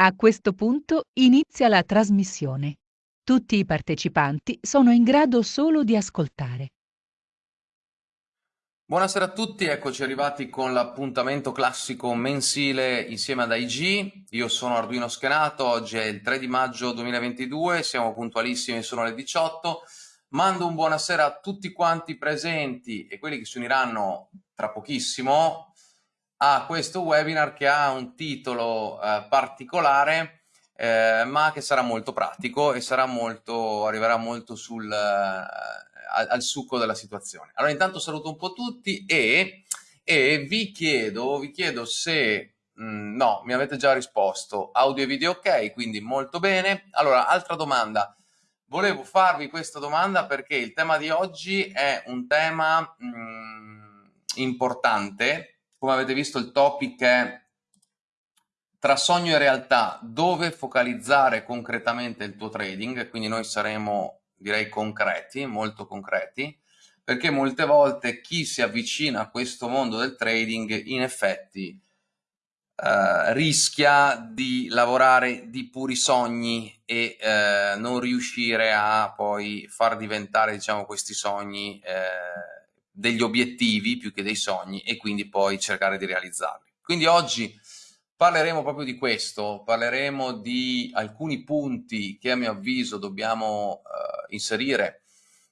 A questo punto inizia la trasmissione. Tutti i partecipanti sono in grado solo di ascoltare. Buonasera a tutti, eccoci arrivati con l'appuntamento classico mensile insieme ad IG. Io sono Arduino Schenato, oggi è il 3 di maggio 2022, siamo puntualissimi, sono le 18. Mando un buonasera a tutti quanti presenti e quelli che si uniranno tra pochissimo a questo webinar che ha un titolo eh, particolare eh, ma che sarà molto pratico e sarà molto, arriverà molto sul, eh, al, al, succo della situazione. Allora intanto saluto un po' tutti e, e vi, chiedo, vi chiedo se... Mm, no, mi avete già risposto. Audio e video ok, quindi molto bene. Allora, altra domanda. Volevo farvi questa domanda perché il tema di oggi è un tema mh, mm, importante. Come avete visto il topic è tra sogno e realtà, dove focalizzare concretamente il tuo trading, quindi noi saremo direi concreti, molto concreti, perché molte volte chi si avvicina a questo mondo del trading in effetti eh, rischia di lavorare di puri sogni e eh, non riuscire a poi far diventare diciamo, questi sogni eh, degli obiettivi più che dei sogni e quindi poi cercare di realizzarli. Quindi oggi Parleremo proprio di questo, parleremo di alcuni punti che a mio avviso dobbiamo uh, inserire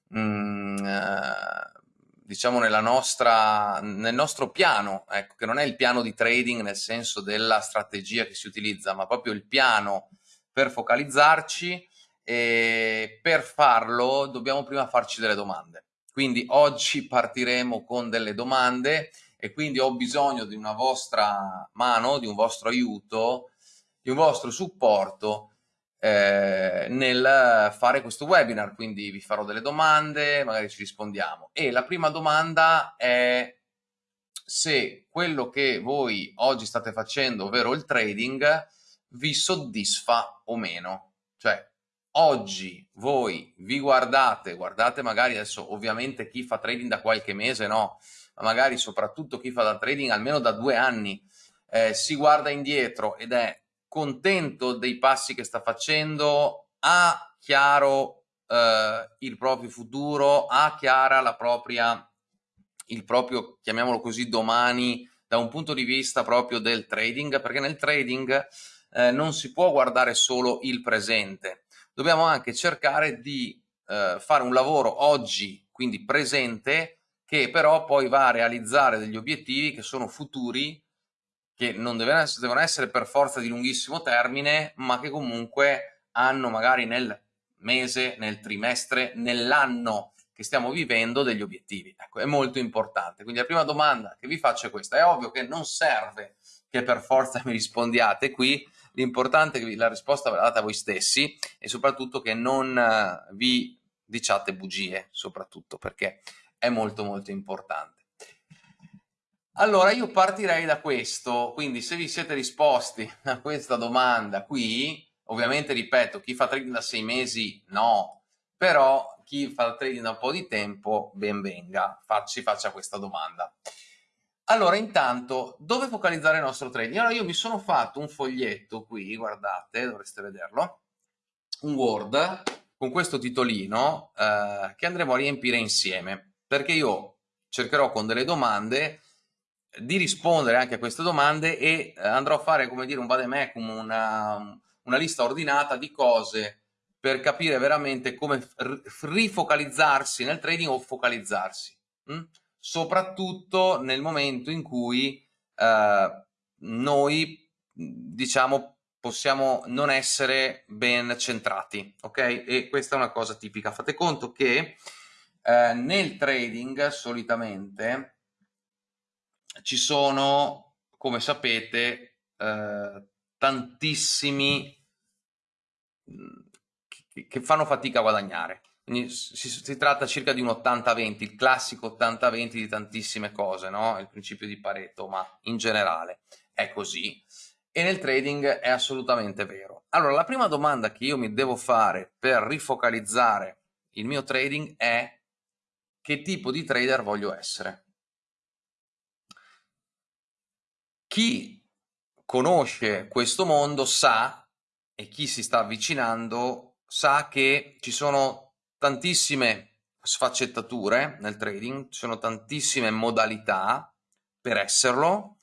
mh, mm, uh, diciamo nella nostra, nel nostro piano, ecco, che non è il piano di trading nel senso della strategia che si utilizza, ma proprio il piano per focalizzarci e per farlo dobbiamo prima farci delle domande. Quindi oggi partiremo con delle domande e quindi ho bisogno di una vostra mano, di un vostro aiuto, di un vostro supporto eh, nel fare questo webinar, quindi vi farò delle domande, magari ci rispondiamo. E la prima domanda è se quello che voi oggi state facendo, ovvero il trading, vi soddisfa o meno. Cioè, oggi voi vi guardate, guardate magari adesso ovviamente chi fa trading da qualche mese, no? ma magari soprattutto chi fa da trading almeno da due anni, eh, si guarda indietro ed è contento dei passi che sta facendo, ha chiaro eh, il proprio futuro, ha chiara la propria, il proprio, chiamiamolo così, domani da un punto di vista proprio del trading, perché nel trading eh, non si può guardare solo il presente, dobbiamo anche cercare di eh, fare un lavoro oggi, quindi presente, che però poi va a realizzare degli obiettivi che sono futuri, che non devono essere, devono essere per forza di lunghissimo termine, ma che comunque hanno magari nel mese, nel trimestre, nell'anno che stiamo vivendo degli obiettivi. Ecco, è molto importante. Quindi la prima domanda che vi faccio è questa. È ovvio che non serve che per forza mi rispondiate qui, l'importante è che la risposta ve la date a voi stessi e soprattutto che non eh, vi diciate bugie, soprattutto perché è molto molto importante. Allora io partirei da questo, quindi se vi siete risposti a questa domanda qui, ovviamente ripeto, chi fa trading da sei mesi no, però chi fa trading da un po' di tempo ben venga, ci faccia questa domanda. Allora intanto, dove focalizzare il nostro trading? Allora io mi sono fatto un foglietto qui, guardate, dovreste vederlo, un Word con questo titolino eh, che andremo a riempire insieme perché io cercherò con delle domande di rispondere anche a queste domande e eh, andrò a fare, come dire, un vademecum, una, una lista ordinata di cose per capire veramente come rifocalizzarsi nel trading o focalizzarsi, hm? Soprattutto nel momento in cui eh, noi, diciamo, possiamo non essere ben centrati, ok? E questa è una cosa tipica. Fate conto che eh, nel trading solitamente ci sono, come sapete, eh, tantissimi mm, che, che fanno fatica a guadagnare. Quindi si, si, tratta circa di un 80-20, il classico 80-20 di tantissime cose, no? il principio di Pareto, ma in generale è così. E nel trading è assolutamente vero. Allora, la prima domanda che io mi devo fare per rifocalizzare il mio trading è che tipo di trader voglio essere. Chi conosce questo mondo sa, e chi si sta avvicinando sa che ci sono tantissime sfaccettature nel trading, ci sono tantissime modalità per esserlo.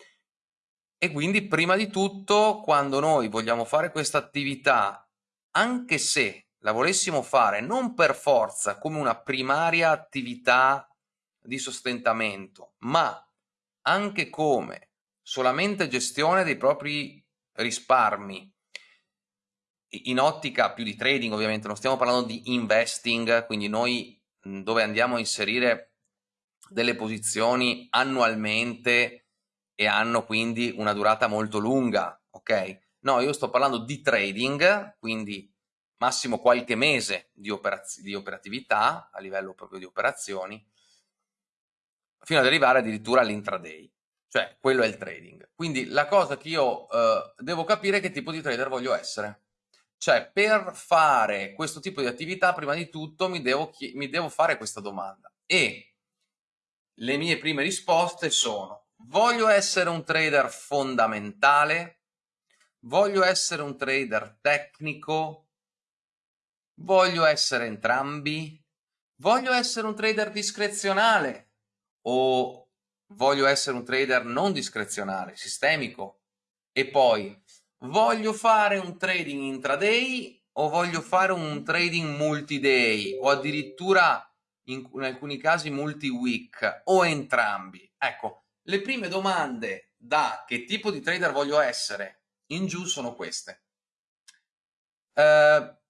E quindi prima di tutto quando noi vogliamo fare questa attività, anche se la volessimo fare non per forza come una primaria attività di sostentamento, ma anche come solamente gestione dei propri risparmi, in ottica più di trading ovviamente, non stiamo parlando di investing, quindi noi dove andiamo a inserire delle posizioni annualmente e hanno quindi una durata molto lunga, ok? No, io sto parlando di trading, quindi massimo qualche mese di, operaz di operatività a livello proprio di operazioni, fino ad arrivare addirittura all'intraday, cioè quello è il trading. Quindi la cosa che io eh, devo capire è che tipo di trader voglio essere. Cioè, per fare questo tipo di attività, prima di tutto mi devo, mi devo fare questa domanda. E le mie prime risposte sono, voglio essere un trader fondamentale? Voglio essere un trader tecnico? Voglio essere entrambi? Voglio essere un trader discrezionale? O voglio essere un trader non discrezionale, sistemico? E poi, voglio fare un trading intraday o voglio fare un trading multi-day o addirittura in, in alcuni casi multi-week o entrambi? Ecco, le prime domande da che tipo di trader voglio essere in giù sono queste. Uh,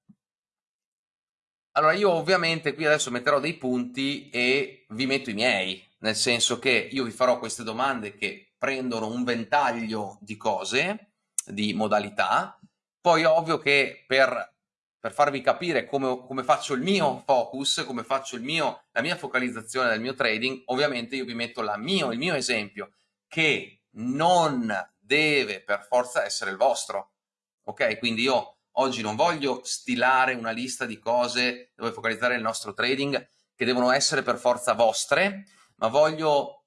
allora io ovviamente qui adesso metterò dei punti e vi metto i miei, nel senso che io vi farò queste domande che prendono un ventaglio di cose, di modalità, poi ovvio che per, per farvi capire come, come, faccio il mio focus, come faccio il mio, la mia focalizzazione del mio trading, ovviamente io vi metto mio, il mio esempio, che non deve per forza essere il vostro, ok? Quindi io oggi non voglio stilare una lista di cose dove focalizzare il nostro trading che devono essere per forza vostre, ma voglio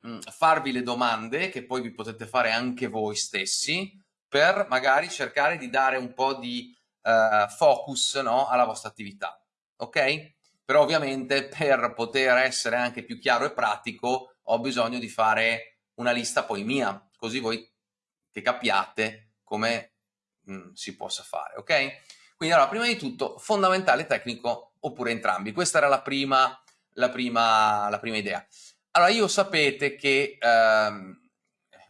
mh, farvi le domande che poi vi potete fare anche voi stessi per magari cercare di dare un po' di uh, focus no, alla vostra attività, ok? Però ovviamente per poter essere anche più chiaro e pratico ho bisogno di fare una lista poi mia, così voi che capiate come mh, mm, si possa fare, ok? Quindi allora, prima di tutto, fondamentale tecnico oppure entrambi. Questa era la prima, la prima, la prima idea. Allora, io sapete che, ehm,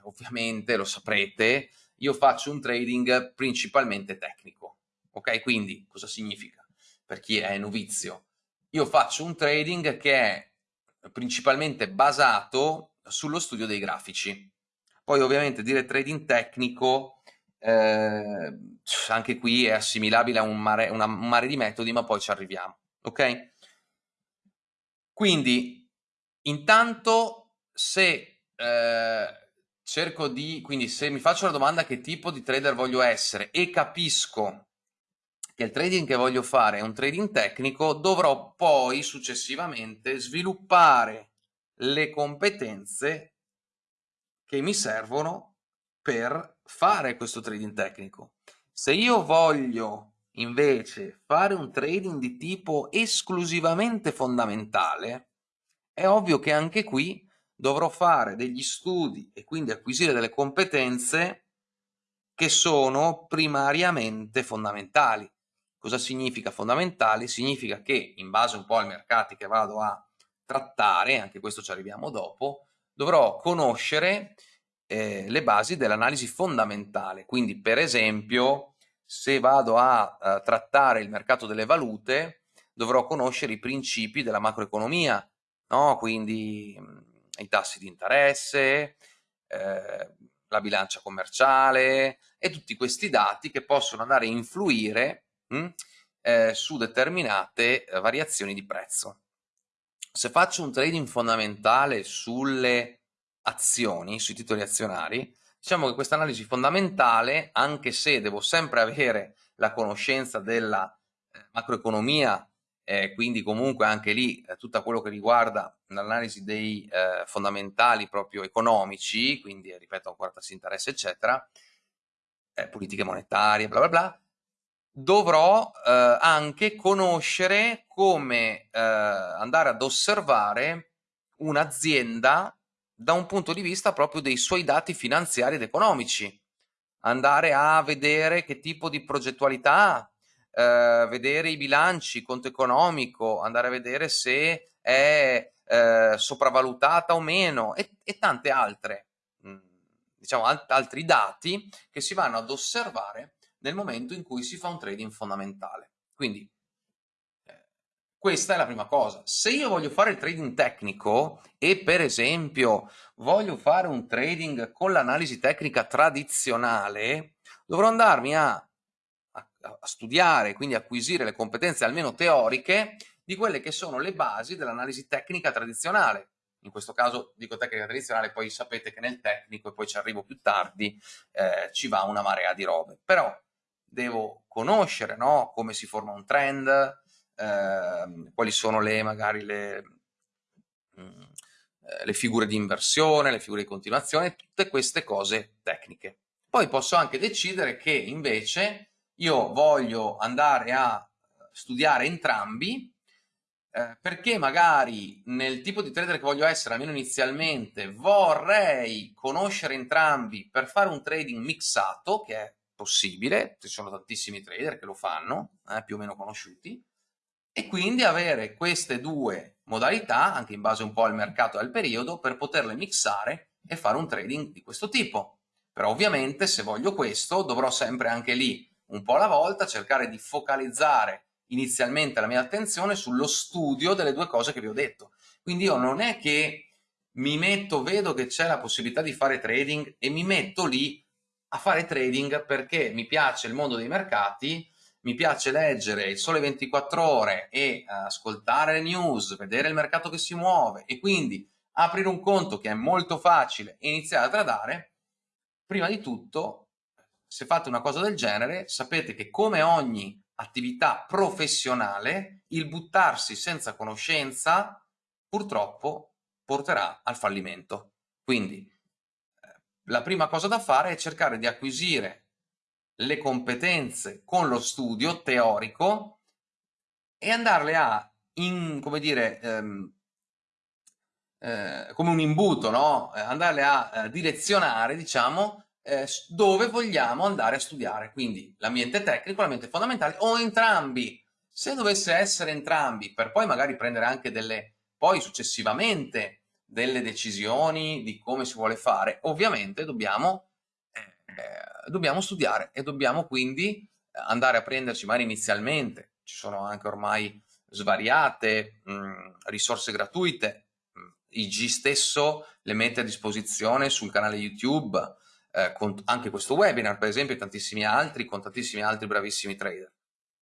ovviamente lo saprete, io faccio un trading principalmente tecnico, ok? Quindi, cosa significa? Per chi è novizio, io faccio un trading che è principalmente basato sullo studio dei grafici. Poi ovviamente dire trading tecnico eh, anche qui è assimilabile a un mare, una, un mare di metodi, ma poi ci arriviamo, ok? Quindi, intanto, se eh, cerco di, quindi se mi faccio la domanda che tipo di trader voglio essere e capisco che il trading che voglio fare è un trading tecnico, dovrò poi successivamente sviluppare le competenze che mi servono per fare questo trading tecnico. Se io voglio invece fare un trading di tipo esclusivamente fondamentale, è ovvio che anche qui dovrò fare degli studi e quindi acquisire delle competenze che sono primariamente fondamentali. Cosa significa fondamentali? Significa che in base un po' ai mercati che vado a trattare, anche questo ci arriviamo dopo, dovrò conoscere eh, le basi dell'analisi fondamentale. Quindi, per esempio, se vado a, a trattare il mercato delle valute, dovrò conoscere i principi della macroeconomia, no? quindi mh, mm, i tassi di interesse, eh, la bilancia commerciale e tutti questi dati che possono andare a influire mh, mm, eh, su determinate eh, variazioni di prezzo. Se faccio un trading fondamentale sulle azioni, sui titoli azionari, diciamo che questa analisi fondamentale, anche se devo sempre avere la conoscenza della eh, macroeconomia, eh, quindi comunque anche lì eh, tutto quello che riguarda l'analisi dei eh, fondamentali proprio economici, quindi ripeto ancora tassi di interesse eccetera, eh, politiche monetarie, bla bla bla, dovrò eh, anche conoscere come eh, andare ad osservare un'azienda da un punto di vista proprio dei suoi dati finanziari ed economici, andare a vedere che tipo di progettualità ha, eh, vedere i bilanci, conto economico, andare a vedere se è eh, sopravvalutata o meno e, e tante altre, mh, diciamo, alt altri dati che si vanno ad osservare nel momento in cui si fa un trading fondamentale. Quindi eh, questa è la prima cosa. Se io voglio fare il trading tecnico e per esempio voglio fare un trading con l'analisi tecnica tradizionale, dovrò andarmi a, a, studiare, quindi acquisire le competenze almeno teoriche di quelle che sono le basi dell'analisi tecnica tradizionale. In questo caso dico tecnica tradizionale, poi sapete che nel tecnico, e poi ci arrivo più tardi, eh, ci va una marea di robe. Però devo conoscere no? come si forma un trend, eh, quali sono le, magari le, mm, le figure di inversione, le figure di continuazione, tutte queste cose tecniche. Poi posso anche decidere che invece io voglio andare a studiare entrambi eh, perché magari nel tipo di trader che voglio essere, almeno inizialmente, vorrei conoscere entrambi per fare un trading mixato, che è possibile, ci sono tantissimi trader che lo fanno, eh, più o meno conosciuti, e quindi avere queste due modalità, anche in base un po' al mercato e al periodo, per poterle mixare e fare un trading di questo tipo. Però ovviamente se voglio questo dovrò sempre anche lì, un po' alla volta, cercare di focalizzare inizialmente la mia attenzione sullo studio delle due cose che vi ho detto. Quindi io non è che mi metto, vedo che c'è la possibilità di fare trading e mi metto lì a fare trading perché mi piace il mondo dei mercati, mi piace leggere il sole 24 ore e ascoltare le news, vedere il mercato che si muove e quindi aprire un conto che è molto facile e iniziare a tradare, prima di tutto, se fate una cosa del genere, sapete che come ogni attività professionale, il buttarsi senza conoscenza purtroppo porterà al fallimento. Quindi la prima cosa da fare è cercare di acquisire le competenze con lo studio teorico e andarle a, in, come dire, ehm, eh, come un imbuto, no? Eh, andarle a eh, direzionare, diciamo, eh, dove vogliamo andare a studiare. Quindi l'ambiente tecnico, l'ambiente fondamentale o entrambi. Se dovesse essere entrambi, per poi magari prendere anche delle, poi successivamente delle decisioni di come si vuole fare, ovviamente dobbiamo, eh, dobbiamo studiare e dobbiamo quindi andare a prenderci magari inizialmente, ci sono anche ormai svariate mh, risorse gratuite, IG stesso le mette a disposizione sul canale YouTube, eh, con anche questo webinar per esempio e tantissimi altri, con tantissimi altri bravissimi trader.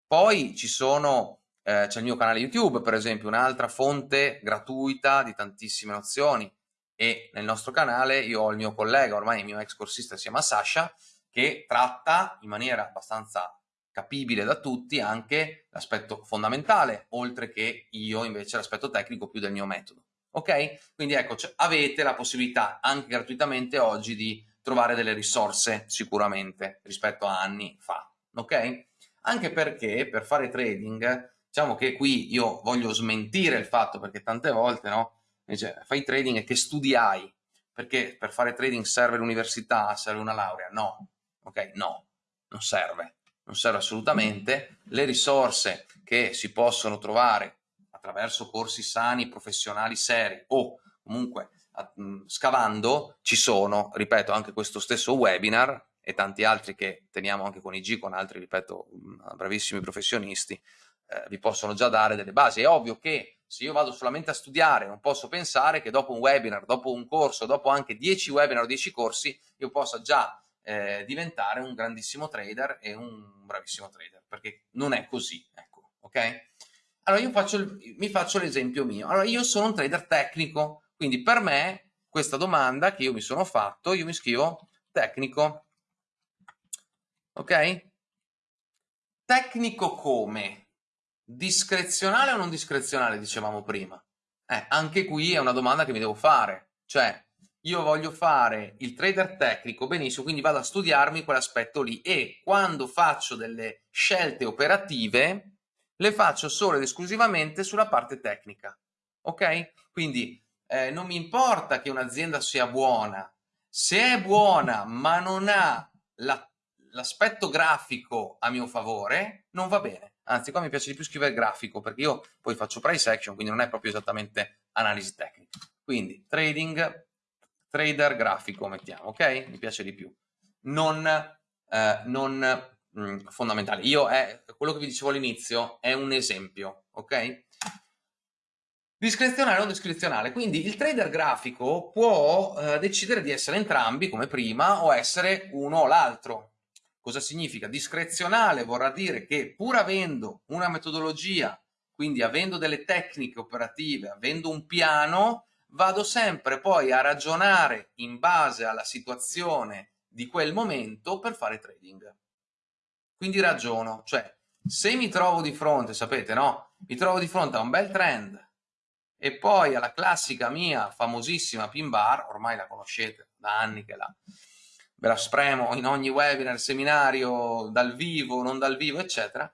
Poi ci sono eh, c'è il mio canale YouTube, per esempio, un'altra fonte gratuita di tantissime nozioni e nel nostro canale io ho il mio collega, ormai il mio ex corsista si chiama Sasha, che tratta in maniera abbastanza capibile da tutti anche l'aspetto fondamentale, oltre che io invece l'aspetto tecnico più del mio metodo. Ok? Quindi ecco, avete la possibilità anche gratuitamente oggi di trovare delle risorse sicuramente rispetto a anni fa. Ok? Anche perché per fare trading Diciamo che qui io voglio smentire il fatto perché tante volte no, invece fai trading e che studiai, perché per fare trading serve l'università, serve una laurea, no, ok, no, non serve, non serve assolutamente, le risorse che si possono trovare attraverso corsi sani, professionali seri o comunque scavando ci sono, ripeto, anche questo stesso webinar e tanti altri che teniamo anche con IG, con altri, ripeto, bravissimi professionisti, eh, vi possono già dare delle basi. È ovvio che se io vado solamente a studiare non posso pensare che dopo un webinar, dopo un corso, dopo anche 10 webinar o 10 corsi, io possa già eh, diventare un grandissimo trader e un bravissimo trader, perché non è così, ecco, ok? Allora io faccio mi faccio l'esempio mio. Allora io sono un trader tecnico, quindi per me questa domanda che io mi sono fatto, io mi scrivo tecnico, ok? Tecnico come? Discrezionale o non discrezionale, dicevamo prima? Eh, anche qui è una domanda che mi devo fare. Cioè, io voglio fare il trader tecnico, benissimo, quindi vado a studiarmi quell'aspetto lì e quando faccio delle scelte operative le faccio solo ed esclusivamente sulla parte tecnica, ok? Quindi eh, non mi importa che un'azienda sia buona, se è buona ma non ha l'aspetto la, grafico a mio favore, non va bene. Anzi, qua mi piace di più scrivere grafico perché io poi faccio price action, quindi non è proprio esattamente analisi tecnica. Quindi trading trader grafico mettiamo, ok? Mi piace di più. Non, eh, non mh, mm, fondamentale. Io è, quello che vi dicevo all'inizio è un esempio, ok? Discrezionale o non discrezionale, quindi il trader grafico può eh, decidere di essere entrambi come prima o essere uno o l'altro. Cosa significa? Discrezionale vorrà dire che pur avendo una metodologia, quindi avendo delle tecniche operative, avendo un piano, vado sempre poi a ragionare in base alla situazione di quel momento per fare trading. Quindi ragiono, cioè se mi trovo di fronte, sapete no? Mi trovo di fronte a un bel trend e poi alla classica mia famosissima pin bar, ormai la conoscete da anni che la, ve la spremo in ogni webinar, seminario, dal vivo, non dal vivo, eccetera,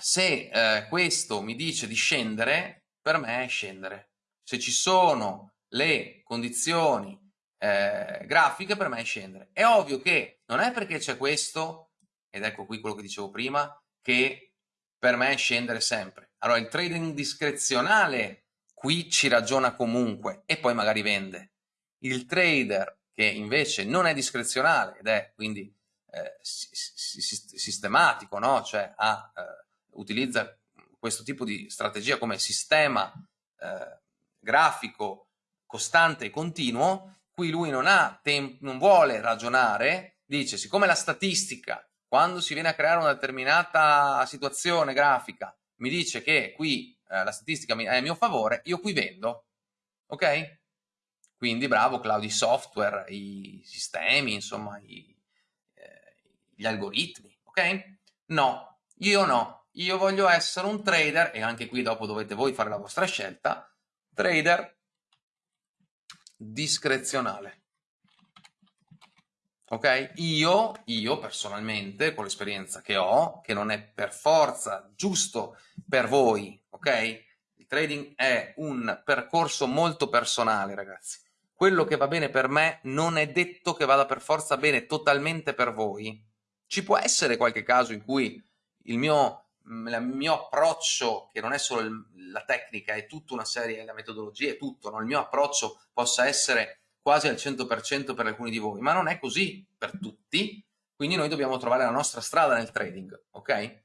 se eh, questo mi dice di scendere, per me è scendere se ci sono le condizioni eh, grafiche per me è scendere. È ovvio che non è perché c'è questo, ed ecco qui quello che dicevo prima, che per me è scendere sempre. Allora il trading discrezionale qui ci ragiona comunque e poi magari vende. Il trader che invece non è discrezionale ed è quindi eh, sistematico, no? cioè ha, eh, utilizza questo tipo di strategia come sistema eh, grafico costante e continuo, qui lui non, ha non vuole ragionare, dice siccome la statistica quando si viene a creare una determinata situazione grafica mi dice che qui eh, la statistica è a mio favore, io qui vendo, ok? Quindi bravo Claudi Software, i sistemi, insomma, i, eh, gli algoritmi, ok? No, io no, io voglio essere un trader e anche qui dopo dovete voi fare la vostra scelta, trader discrezionale. Ok? Io, io personalmente, con l'esperienza che ho, che non è per forza giusto per voi, ok? Il trading è un percorso molto personale, ragazzi. Quello che va bene per me non è detto che vada per forza bene totalmente per voi. Ci può essere qualche caso in cui il mio il mio approccio, che non è solo la tecnica, è tutta una serie, la metodologia è tutto, no? il mio approccio possa essere quasi al 100% per alcuni di voi, ma non è così per tutti, quindi noi dobbiamo trovare la nostra strada nel trading, ok?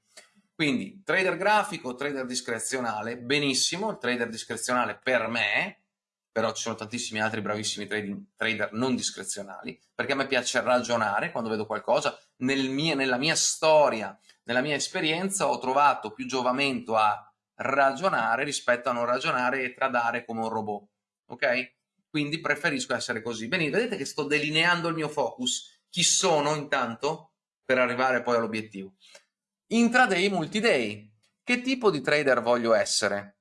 Quindi trader grafico, trader discrezionale, benissimo, il trader discrezionale per me, però ci sono tantissimi altri bravissimi trading, trader non discrezionali, perché a me piace ragionare quando vedo qualcosa, nel mie, nella mia storia nella mia esperienza ho trovato più giovamento a ragionare rispetto a non ragionare e tradare come un robot, ok? Quindi preferisco essere così. Bene, vedete che sto delineando il mio focus. Chi sono intanto per arrivare poi all'obiettivo? Intraday, multiday. Che tipo di trader voglio essere?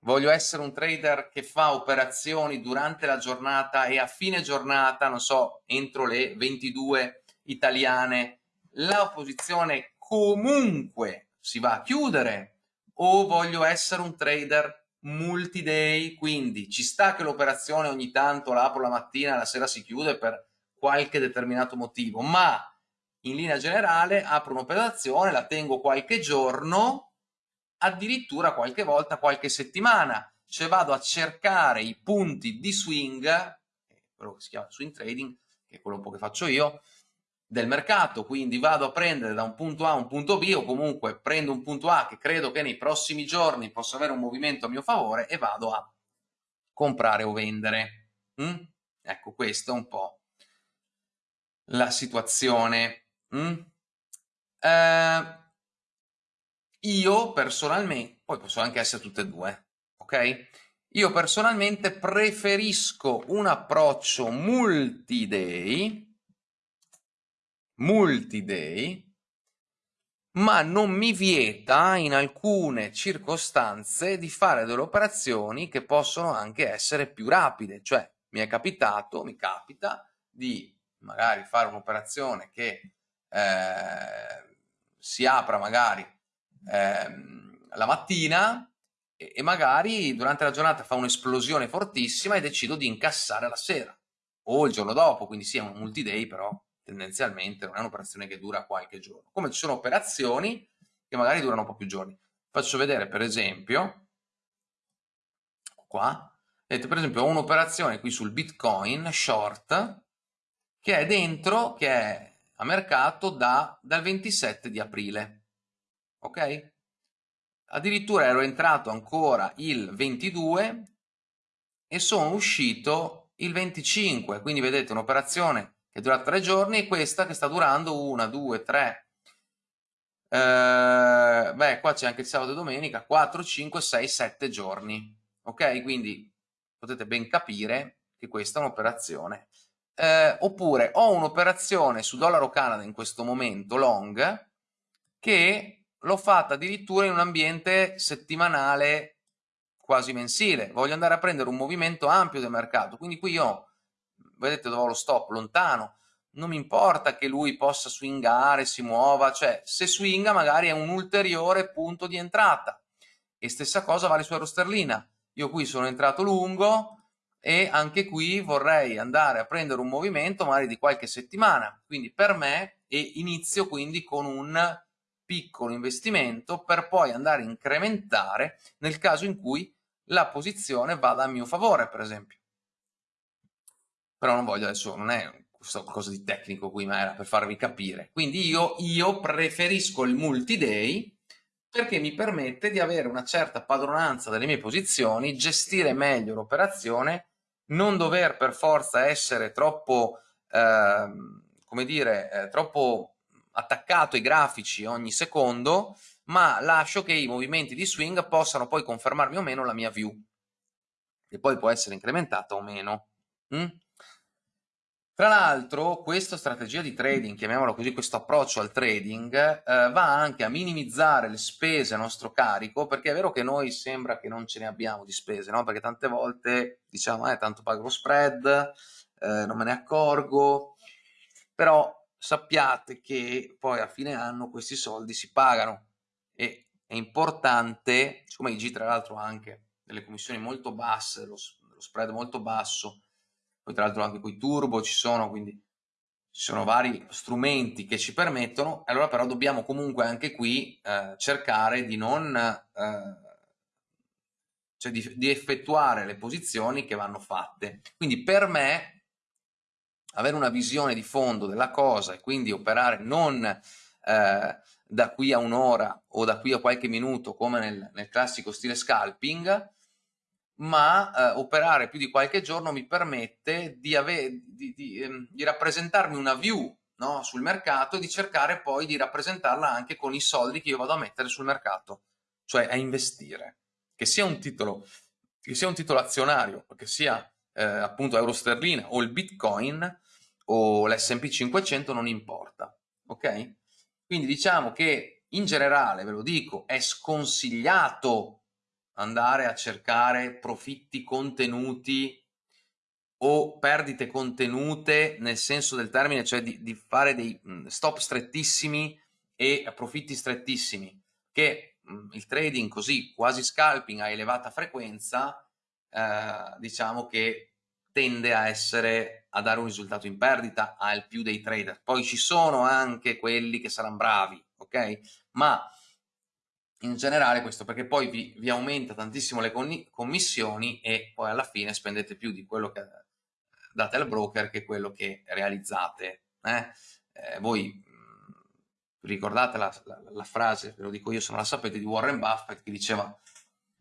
Voglio essere un trader che fa operazioni durante la giornata e a fine giornata, non so, entro le 22 italiane, la posizione comunque si va a chiudere o voglio essere un trader multi-day, quindi ci sta che l'operazione ogni tanto la apro la mattina la sera si chiude per qualche determinato motivo, ma in linea generale apro un'operazione, la tengo qualche giorno, addirittura qualche volta qualche settimana, cioè vado a cercare i punti di swing, quello che si chiama swing trading, che è quello un po' che faccio io, del mercato, quindi vado a prendere da un punto A a un punto B o comunque prendo un punto A che credo che nei prossimi giorni possa avere un movimento a mio favore e vado a comprare o vendere. Mm? Ecco, questa è un po' la situazione. Mm? Eh, io personalmente, poi possono anche essere tutte e due, ok? Io personalmente preferisco un approccio multi-day multi-day, ma non mi vieta in alcune circostanze di fare delle operazioni che possono anche essere più rapide, cioè mi è capitato, mi capita di magari fare un'operazione che eh, si apra magari eh, la mattina e, e magari durante la giornata fa un'esplosione fortissima e decido di incassare la sera o il giorno dopo, quindi sì, è un multi-day, però tendenzialmente non è un'operazione che dura qualche giorno. Come ci sono operazioni che magari durano un po' più giorni. Faccio vedere, per esempio, qua, vedete, per esempio, ho un'operazione qui sul Bitcoin short che è dentro, che è a mercato da, dal 27 di aprile, ok? Addirittura ero entrato ancora il 22 e sono uscito il 25, quindi vedete un'operazione che dura tre giorni e questa che sta durando una, due, tre, eh, beh qua c'è anche il sabato e domenica, 4, 5, 6, 7 giorni, ok? Quindi potete ben capire che questa è un'operazione. Eh, oppure ho un'operazione su dollaro Canada in questo momento long che l'ho fatta addirittura in un ambiente settimanale quasi mensile. Voglio andare a prendere un movimento ampio del mercato, quindi qui io, vedete dove ho lo stop, lontano, non mi importa che lui possa swingare, si muova, cioè se swinga magari è un ulteriore punto di entrata. E stessa cosa vale su euro sterlina. Io qui sono entrato lungo e anche qui vorrei andare a prendere un movimento magari di qualche settimana. Quindi per me e inizio quindi con un piccolo investimento per poi andare a incrementare nel caso in cui la posizione vada a mio favore, per esempio. Però non voglio adesso, non è qualcosa di tecnico qui, ma era per farvi capire. Quindi io, io preferisco il multi-day perché mi permette di avere una certa padronanza delle mie posizioni, gestire meglio l'operazione, non dover per forza essere troppo, eh, come dire, eh, troppo attaccato ai grafici ogni secondo, ma lascio che i movimenti di swing possano poi confermarmi o meno la mia view, che poi può essere incrementata o meno. Mm? Tra l'altro, questa strategia di trading, chiamiamolo così, questo approccio al trading, eh, va anche a minimizzare le spese a nostro carico, perché è vero che noi sembra che non ce ne abbiamo di spese, no? Perché tante volte diciamo, eh, tanto pago lo spread, eh, non me ne accorgo, però sappiate che poi a fine anno questi soldi si pagano e è importante, siccome IG tra l'altro ha anche delle commissioni molto basse, lo, lo spread molto basso, poi tra l'altro anche quei turbo ci sono, quindi ci sono vari strumenti che ci permettono, allora però dobbiamo comunque anche qui eh, cercare di non... Eh, cioè di, di effettuare le posizioni che vanno fatte. Quindi per me avere una visione di fondo della cosa e quindi operare non eh, da qui a un'ora o da qui a qualche minuto come nel, nel classico stile scalping, ma eh, operare più di qualche giorno mi permette di, di, di, ehm, di rappresentarmi una view no, sul mercato e di cercare poi di rappresentarla anche con i soldi che io vado a mettere sul mercato, cioè a investire. Che sia un titolo, che sia un titolo azionario, che sia eh, appunto euro sterlina o il bitcoin o l'S&P 500 non importa, ok? Quindi diciamo che in generale, ve lo dico, è sconsigliato andare a cercare profitti contenuti o perdite contenute nel senso del termine, cioè di, di fare dei mm, stop strettissimi e profitti strettissimi, che mm, il trading così quasi scalping a elevata frequenza, eh, diciamo che tende a essere a dare un risultato in perdita al più dei trader. Poi ci sono anche quelli che saranno bravi, ok? Ma in generale questo perché poi vi, vi aumenta tantissimo le commissioni e poi alla fine spendete più di quello che date al broker che quello che realizzate. Eh? Eh, voi ricordate la, la, la frase, ve lo dico io se non la sapete, di Warren Buffett che diceva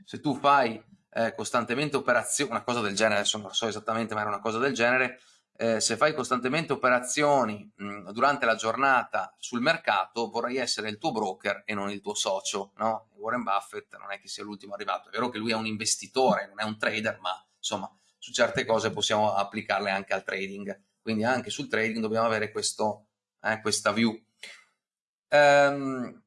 se tu fai eh, costantemente operazioni, una cosa del genere, adesso non so esattamente, ma era una cosa del genere, eh, se fai costantemente operazioni mh, durante la giornata sul mercato, vorrei essere il tuo broker e non il tuo socio, no? Warren Buffett non è che sia l'ultimo arrivato, è vero che lui è un investitore, non è un trader, ma insomma su certe cose possiamo applicarle anche al trading, quindi anche sul trading dobbiamo avere questo, eh, questa view. Um,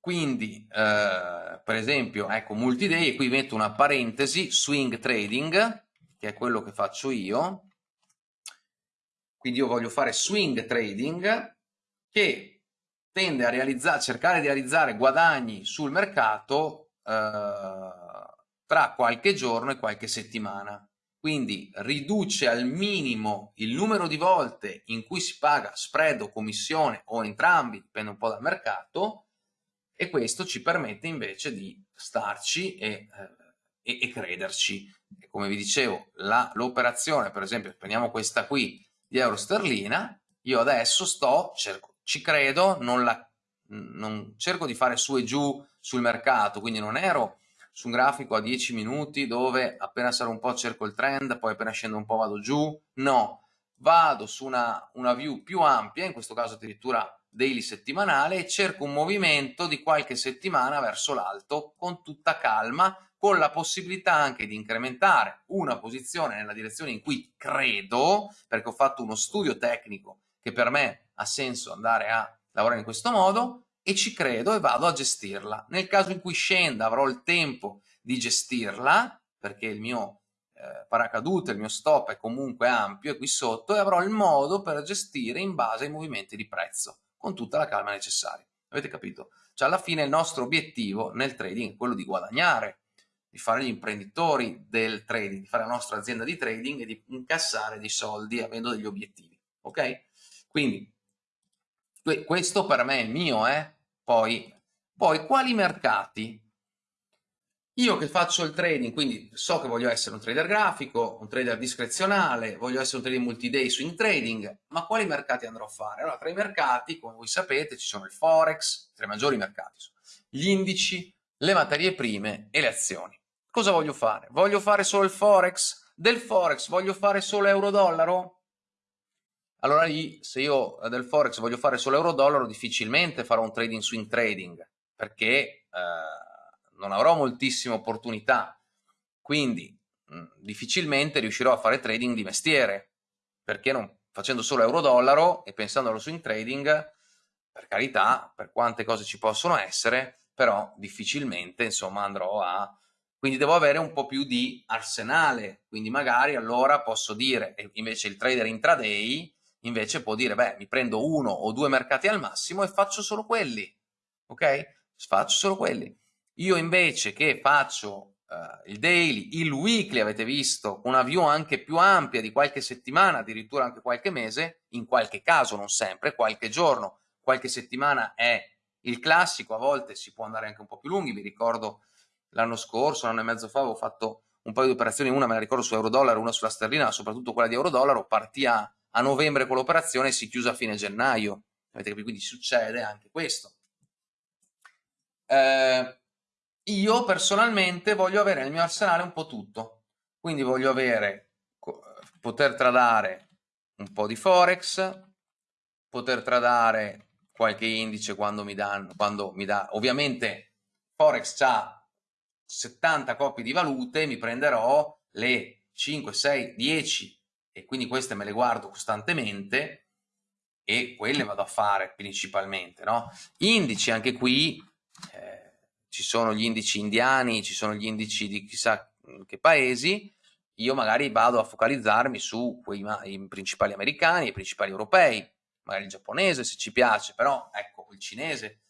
quindi, eh, per esempio, ecco, multi-day, e qui metto una parentesi, swing trading, che è quello che faccio io, quindi io voglio fare swing trading, che tende a realizzare, cercare di realizzare guadagni sul mercato eh, tra qualche giorno e qualche settimana. Quindi riduce al minimo il numero di volte in cui si paga spread o commissione o entrambi, dipende un po' dal mercato, e questo ci permette invece di starci e, eh, e, e crederci. E come vi dicevo, l'operazione, per esempio, prendiamo questa qui di euro sterlina, io adesso sto, cerco, ci credo, non, la, non cerco di fare su e giù sul mercato, quindi non ero su un grafico a 10 minuti dove appena sarò un po' cerco il trend, poi appena scendo un po' vado giù, no, vado su una, una view più ampia, in questo caso addirittura daily settimanale, e cerco un movimento di qualche settimana verso l'alto con tutta calma, con la possibilità anche di incrementare una posizione nella direzione in cui credo, perché ho fatto uno studio tecnico che per me ha senso andare a lavorare in questo modo, e ci credo e vado a gestirla. Nel caso in cui scenda avrò il tempo di gestirla, perché il mio eh, paracadute, il mio stop è comunque ampio e qui sotto, e avrò il modo per gestire in base ai movimenti di prezzo, con tutta la calma necessaria. Avete capito? Cioè alla fine il nostro obiettivo nel trading è quello di guadagnare, di fare gli imprenditori del trading, di fare la nostra azienda di trading e di incassare dei soldi avendo degli obiettivi. Ok? Quindi questo per me è mio, eh? Poi, poi, quali mercati? Io che faccio il trading, quindi so che voglio essere un trader grafico, un trader discrezionale, voglio essere un trader multi-day swing trading, ma quali mercati andrò a fare? Allora, tra i mercati, come voi sapete, ci sono il Forex, tra i maggiori mercati, gli indici, le materie prime e le azioni. Cosa voglio fare? Voglio fare solo il Forex? Del Forex voglio fare solo euro-dollaro? allora lì se io del forex voglio fare solo euro-dollaro difficilmente farò un trading swing trading perché eh, non avrò moltissime opportunità quindi mh, mm, difficilmente riuscirò a fare trading di mestiere perché non, facendo solo euro-dollaro e pensando allo swing trading per carità per quante cose ci possono essere però difficilmente insomma andrò a quindi devo avere un po' più di arsenale quindi magari allora posso dire invece il trader intraday invece può dire, beh, mi prendo uno o due mercati al massimo e faccio solo quelli, ok? Faccio solo quelli. Io invece che faccio uh, il daily, il weekly, avete visto, una view anche più ampia di qualche settimana, addirittura anche qualche mese, in qualche caso, non sempre, qualche giorno, qualche settimana è il classico, a volte si può andare anche un po' più lunghi, vi ricordo l'anno scorso, un anno e mezzo fa, avevo fatto un paio di operazioni, una me la ricordo su euro-dollaro, una sulla sterlina, soprattutto quella di euro-dollaro, partì a a novembre con l'operazione si chiusa a fine gennaio. Avete capito? Quindi succede anche questo. Eh, io personalmente voglio avere nel mio arsenale un po' tutto. Quindi voglio avere, poter tradare un po' di Forex, poter tradare qualche indice quando mi danno, quando mi dà, ovviamente Forex ha 70 coppie di valute, mi prenderò le 5, 6, 10 e quindi queste me le guardo costantemente e quelle vado a fare principalmente, no? Indici anche qui, eh, ci sono gli indici indiani, ci sono gli indici di chissà che paesi, io magari vado a focalizzarmi su quei principali americani, i principali europei, magari il giapponese se ci piace, però ecco il cinese.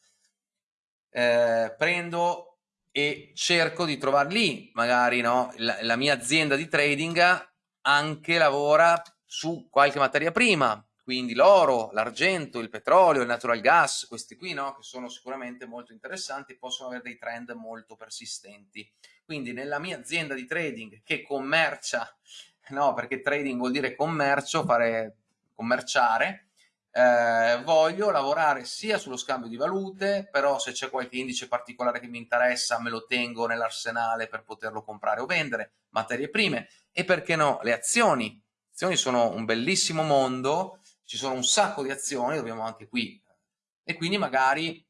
Eh, prendo e cerco di trovare lì magari no, la, la mia azienda di trading anche lavora su qualche materia prima, quindi l'oro, l'argento, il petrolio, il natural gas, questi qui no, che sono sicuramente molto interessanti, possono avere dei trend molto persistenti. Quindi nella mia azienda di trading che commercia, no, perché trading vuol dire commercio, fare commerciare, eh, voglio lavorare sia sullo scambio di valute, però se c'è qualche indice particolare che mi interessa me lo tengo nell'arsenale per poterlo comprare o vendere, materie prime e perché no le azioni. Le azioni sono un bellissimo mondo, ci sono un sacco di azioni, dobbiamo anche qui e quindi magari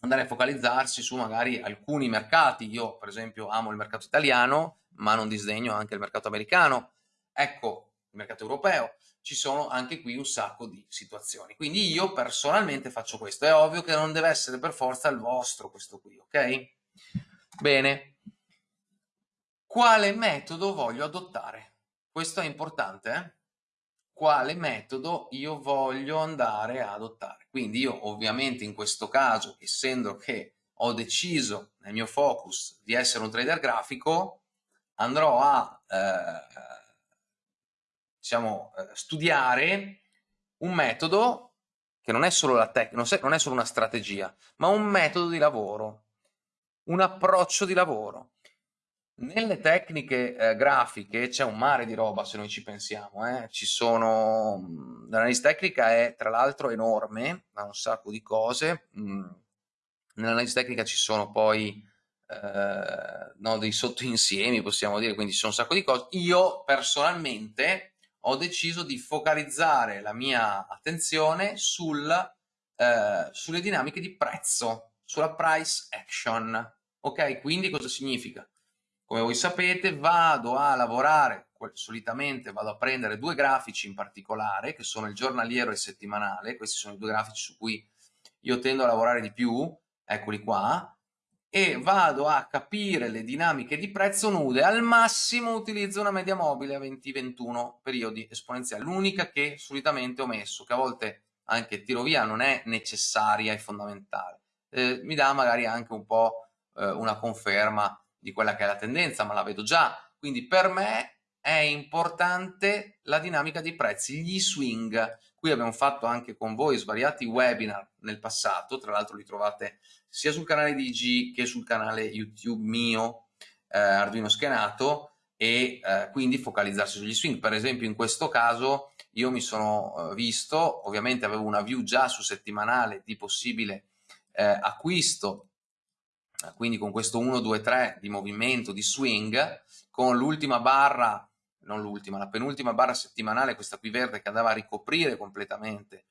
andare a focalizzarsi su magari alcuni mercati. Io per esempio amo il mercato italiano, ma non disdegno anche il mercato americano. Ecco, il mercato europeo ci sono anche qui un sacco di situazioni. Quindi io personalmente faccio questo. È ovvio che non deve essere per forza il vostro questo qui, ok? Bene. Quale metodo voglio adottare? questo è importante, eh? quale metodo io voglio andare a adottare. Quindi io ovviamente in questo caso, essendo che ho deciso nel mio focus di essere un trader grafico, andrò a eh, diciamo, eh, studiare un metodo che non è solo la tecnica, non è solo una strategia, ma un metodo di lavoro, un approccio di lavoro. Nelle tecniche eh, grafiche c'è un mare di roba se noi ci pensiamo, eh. ci sono, l'analisi tecnica è tra l'altro enorme, ha un sacco di cose, mm. nell'analisi tecnica ci sono poi eh, no, dei sottoinsiemi possiamo dire, quindi ci sono un sacco di cose. Io personalmente ho deciso di focalizzare la mia attenzione sul, eh, sulle dinamiche di prezzo, sulla price action. Ok, quindi cosa significa? Come voi sapete vado a lavorare, solitamente vado a prendere due grafici in particolare, che sono il giornaliero e il settimanale, questi sono i due grafici su cui io tendo a lavorare di più, eccoli qua, e vado a capire le dinamiche di prezzo nude, al massimo utilizzo una media mobile a 20-21 periodi esponenziali, l'unica che solitamente ho messo, che a volte anche tiro via non è necessaria e fondamentale, eh, mi dà magari anche un po' eh, una conferma di quella che è la tendenza, ma la vedo già, quindi per me è importante la dinamica dei prezzi, gli swing. Qui abbiamo fatto anche con voi svariati webinar nel passato, tra l'altro li trovate sia sul canale di IG che sul canale YouTube mio, eh, Arduino Schenato, e eh, quindi focalizzarsi sugli swing. Per esempio in questo caso io mi sono eh, visto, ovviamente avevo una view già su settimanale di possibile eh, acquisto, quindi con questo 1, 2, 3 di movimento, di swing, con l'ultima barra, non l'ultima, la penultima barra settimanale, questa qui verde che andava a ricoprire completamente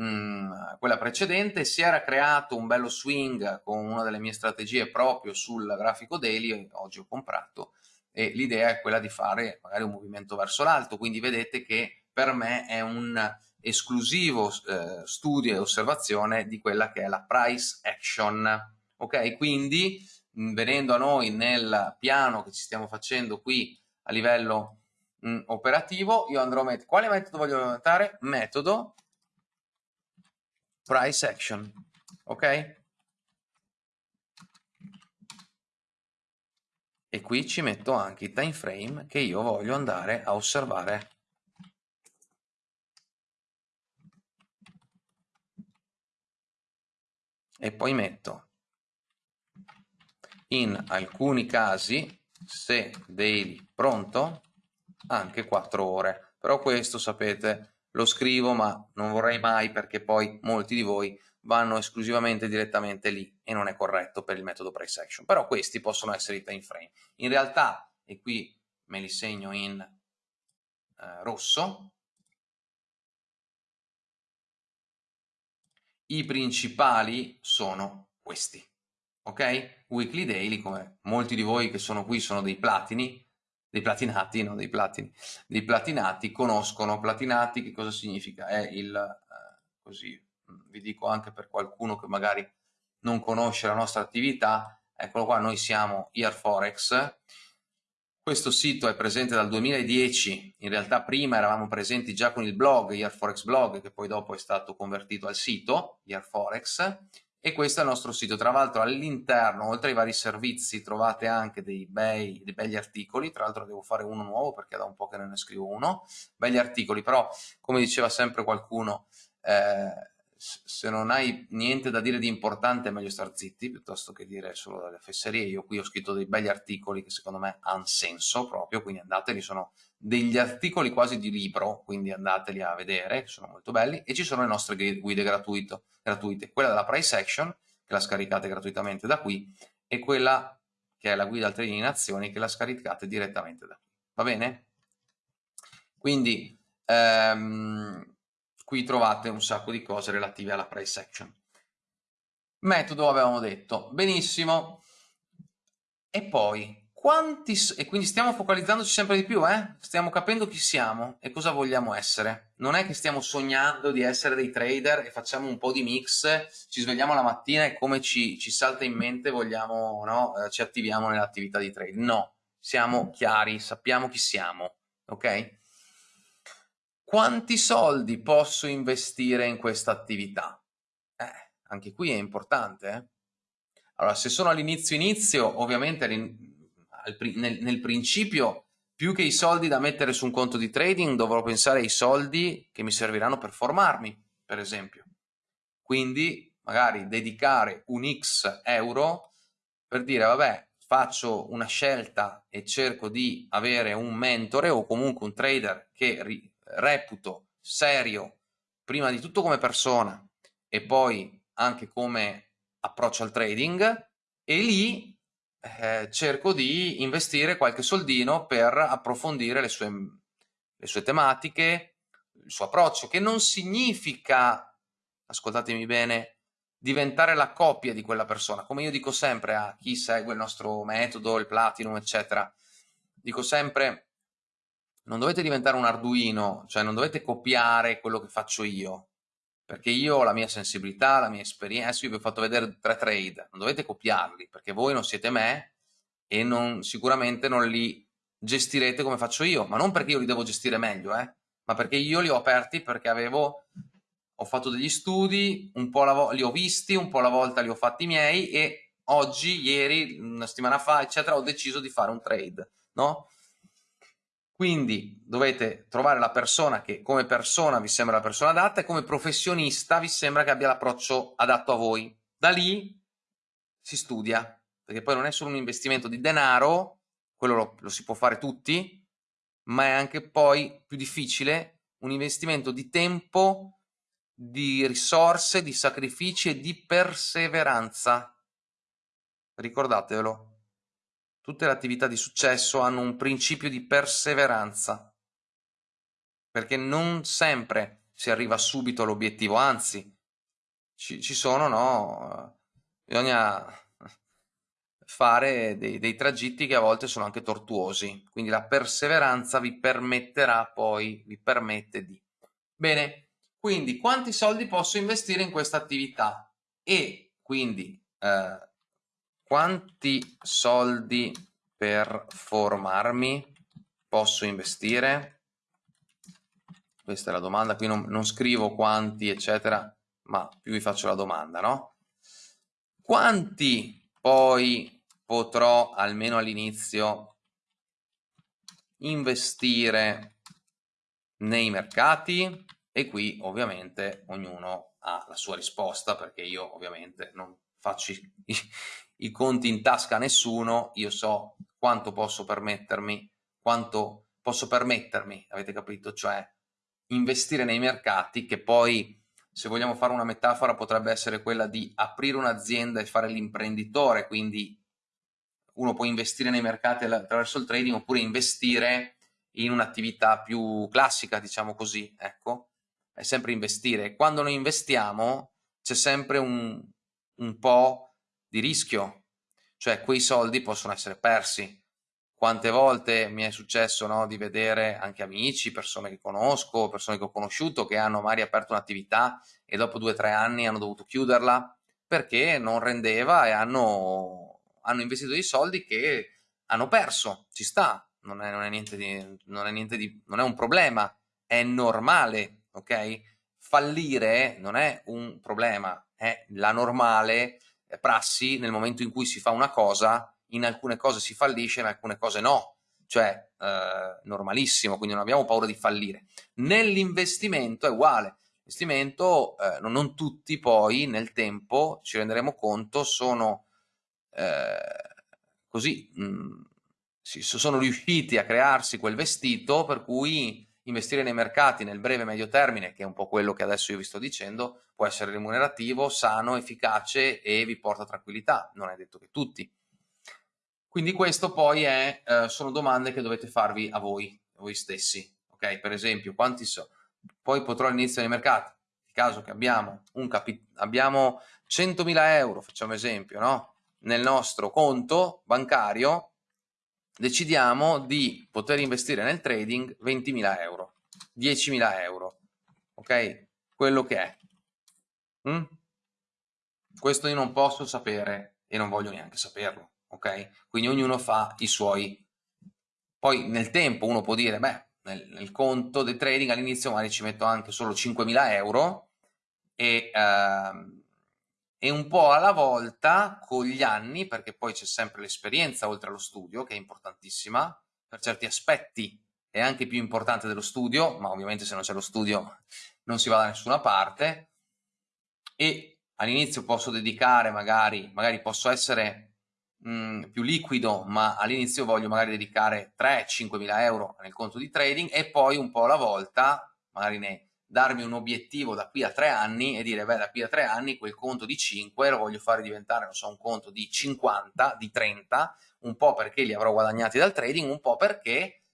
mm, quella precedente, si era creato un bello swing con una delle mie strategie proprio sul grafico daily, oggi ho comprato, e l'idea è quella di fare magari un movimento verso l'alto, quindi vedete che per me è un esclusivo eh, studio e osservazione di quella che è la price action, ok? Quindi mh, venendo a noi nel piano che ci stiamo facendo qui a livello mh, operativo, io andrò a mettere, quale metodo voglio aumentare? Metodo price action, ok? E qui ci metto anche i time frame che io voglio andare a osservare. E poi metto in alcuni casi, se daily pronto, anche 4 ore. Però questo sapete lo scrivo ma non vorrei mai perché poi molti di voi vanno esclusivamente direttamente lì e non è corretto per il metodo price action però questi possono essere i time frame. In realtà e qui me li segno in eh, rosso i principali sono questi ok? Weekly daily come molti di voi che sono qui sono dei platini dei platinati, no, dei platini, dei platinati conoscono, platinati che cosa significa? È il, eh, così mm, vi dico anche per qualcuno che magari non conosce la nostra attività, eccolo qua, noi siamo Forex, questo sito è presente dal 2010, in realtà prima eravamo presenti già con il blog, Forex Blog, che poi dopo è stato convertito al sito, Forex, e questo è il nostro sito. Tra l'altro all'interno, oltre ai vari servizi, trovate anche dei, bei, dei begli articoli, tra l'altro devo fare uno nuovo perché da un po' che non ne scrivo uno, begli articoli, però come diceva sempre qualcuno, eh, se non hai niente da dire di importante è meglio star zitti piuttosto che dire solo delle fesserie. Io qui ho scritto dei begli articoli che secondo me hanno senso proprio, quindi andateli, sono degli articoli quasi di libro, quindi andateli a vedere, sono molto belli, e ci sono le nostre guide gratuito, gratuite, quella della price action, che la scaricate gratuitamente da qui, e quella che è la guida al trading in azioni, che la scaricate direttamente da qui. Va bene? Quindi ehm, qui trovate un sacco di cose relative alla price action. Metodo avevamo detto, benissimo. E poi quanti, e quindi stiamo focalizzandoci sempre di più, eh? stiamo capendo chi siamo e cosa vogliamo essere. Non è che stiamo sognando di essere dei trader e facciamo un po' di mix, ci svegliamo la mattina e come ci, ci salta in mente vogliamo, no? eh, ci attiviamo nell'attività di trade. No, siamo chiari, sappiamo chi siamo, ok? Quanti soldi posso investire in questa attività? Eh, anche qui è importante, eh? Allora, se sono all'inizio inizio, ovviamente nel, nel principio, più che i soldi da mettere su un conto di trading, dovrò pensare ai soldi che mi serviranno per formarmi, per esempio. Quindi, magari dedicare un X euro per dire, vabbè, faccio una scelta e cerco di avere un mentore o comunque un trader che reputo serio prima di tutto come persona e poi anche come approccio al trading e lì eh, cerco di investire qualche soldino per approfondire le sue, le sue tematiche, il suo approccio, che non significa, ascoltatemi bene, diventare la copia di quella persona. Come io dico sempre a chi segue il nostro metodo, il Platinum, eccetera, dico sempre non dovete diventare un Arduino, cioè non dovete copiare quello che faccio io, perché io ho la mia sensibilità, la mia esperienza, io vi ho fatto vedere tre trade, non dovete copiarli, perché voi non siete me e non, sicuramente non li gestirete come faccio io, ma non perché io li devo gestire meglio, eh, ma perché io li ho aperti perché avevo ho fatto degli studi, un po' li ho visti, un po' alla volta li ho fatti miei e oggi, ieri, una settimana fa, eccetera, ho deciso di fare un trade, no? Quindi dovete trovare la persona che come persona vi sembra la persona adatta e come professionista vi sembra che abbia l'approccio adatto a voi. Da lì si studia, perché poi non è solo un investimento di denaro, quello lo, lo si può fare tutti, ma è anche poi più difficile un investimento di tempo di risorse, di sacrifici e di perseveranza. Ricordatevelo. Tutte le attività di successo hanno un principio di perseveranza, perché non sempre si arriva subito all'obiettivo, anzi, ci, ci, sono, no? Bisogna fare dei, dei tragitti che a volte sono anche tortuosi, quindi la perseveranza vi permetterà poi, vi permette di. Bene, quindi quanti soldi posso investire in questa attività? E quindi eh, quanti soldi per formarmi posso investire? Questa è la domanda, qui non, non scrivo quanti eccetera, ma più vi faccio la domanda, no? Quanti poi potrò almeno all'inizio investire nei mercati? e qui ovviamente ognuno ha la sua risposta perché io ovviamente non faccio i, i, conti in tasca a nessuno, io so quanto posso permettermi, quanto posso permettermi, avete capito? Cioè investire nei mercati che poi se vogliamo fare una metafora potrebbe essere quella di aprire un'azienda e fare l'imprenditore, quindi uno può investire nei mercati attraverso il trading oppure investire in un'attività più classica, diciamo così, ecco, è sempre investire. Quando noi investiamo c'è sempre un, un po' di rischio, cioè quei soldi possono essere persi. Quante volte mi è successo no, di vedere anche amici, persone che conosco, persone che ho conosciuto che hanno magari aperto un'attività e dopo due o tre anni hanno dovuto chiuderla perché non rendeva e hanno, hanno investito dei soldi che hanno perso. Ci sta, non è, non è niente di, non è niente di, non è un problema, è normale ok? Fallire non è un problema, è la normale prassi nel momento in cui si fa una cosa, in alcune cose si fallisce, in alcune cose no, cioè eh, normalissimo, quindi non abbiamo paura di fallire. Nell'investimento è uguale, l'investimento eh, non, tutti poi nel tempo, ci renderemo conto, sono eh, così, mh, mm, sono riusciti a crearsi quel vestito per cui investire nei mercati nel breve e medio termine, che è un po' quello che adesso io vi sto dicendo, può essere remunerativo, sano, efficace e vi porta tranquillità, non è detto che tutti. Quindi questo poi è, eh, sono domande che dovete farvi a voi, a voi stessi, ok? Per esempio, quanti so, poi potrò all'inizio nei mercati, nel caso che abbiamo, un abbiamo 100.000 euro, facciamo esempio, no? Nel nostro conto bancario, decidiamo di poter investire nel trading 20.000 euro, 10.000 euro, ok? Quello che è. Mm? Questo io non posso sapere e non voglio neanche saperlo, ok? Quindi ognuno fa i suoi... Poi nel tempo uno può dire, beh, nel, nel conto del trading all'inizio magari ci metto anche solo 5.000 euro e, ehm, e un po' alla volta con gli anni, perché poi c'è sempre l'esperienza oltre allo studio che è importantissima, per certi aspetti è anche più importante dello studio, ma ovviamente se non c'è lo studio non si va da nessuna parte. E all'inizio posso dedicare magari, magari posso essere mh, mm, più liquido, ma all'inizio voglio magari dedicare 3-5 mila euro nel conto di trading e poi un po' alla volta, magari ne, darmi un obiettivo da qui a tre anni e dire, beh, da qui a tre anni quel conto di 5 lo voglio fare diventare, non so, un conto di 50, di 30, un po' perché li avrò guadagnati dal trading, un po' perché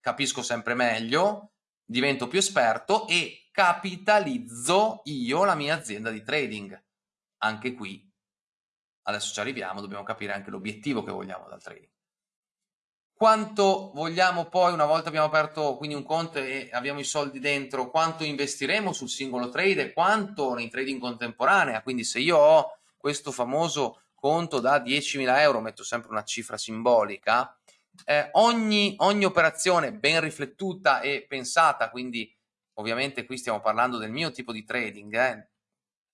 capisco sempre meglio, divento più esperto e capitalizzo io la mia azienda di trading. Anche qui adesso ci arriviamo, dobbiamo capire anche l'obiettivo che vogliamo dal trading. Quanto vogliamo poi, una volta abbiamo aperto quindi un conto e abbiamo i soldi dentro, quanto investiremo sul singolo trade e quanto in trading contemporanea? Quindi se io ho questo famoso conto da 10.000 euro, metto sempre una cifra simbolica, eh, ogni, ogni operazione ben riflettuta e pensata, quindi ovviamente qui stiamo parlando del mio tipo di trading, eh,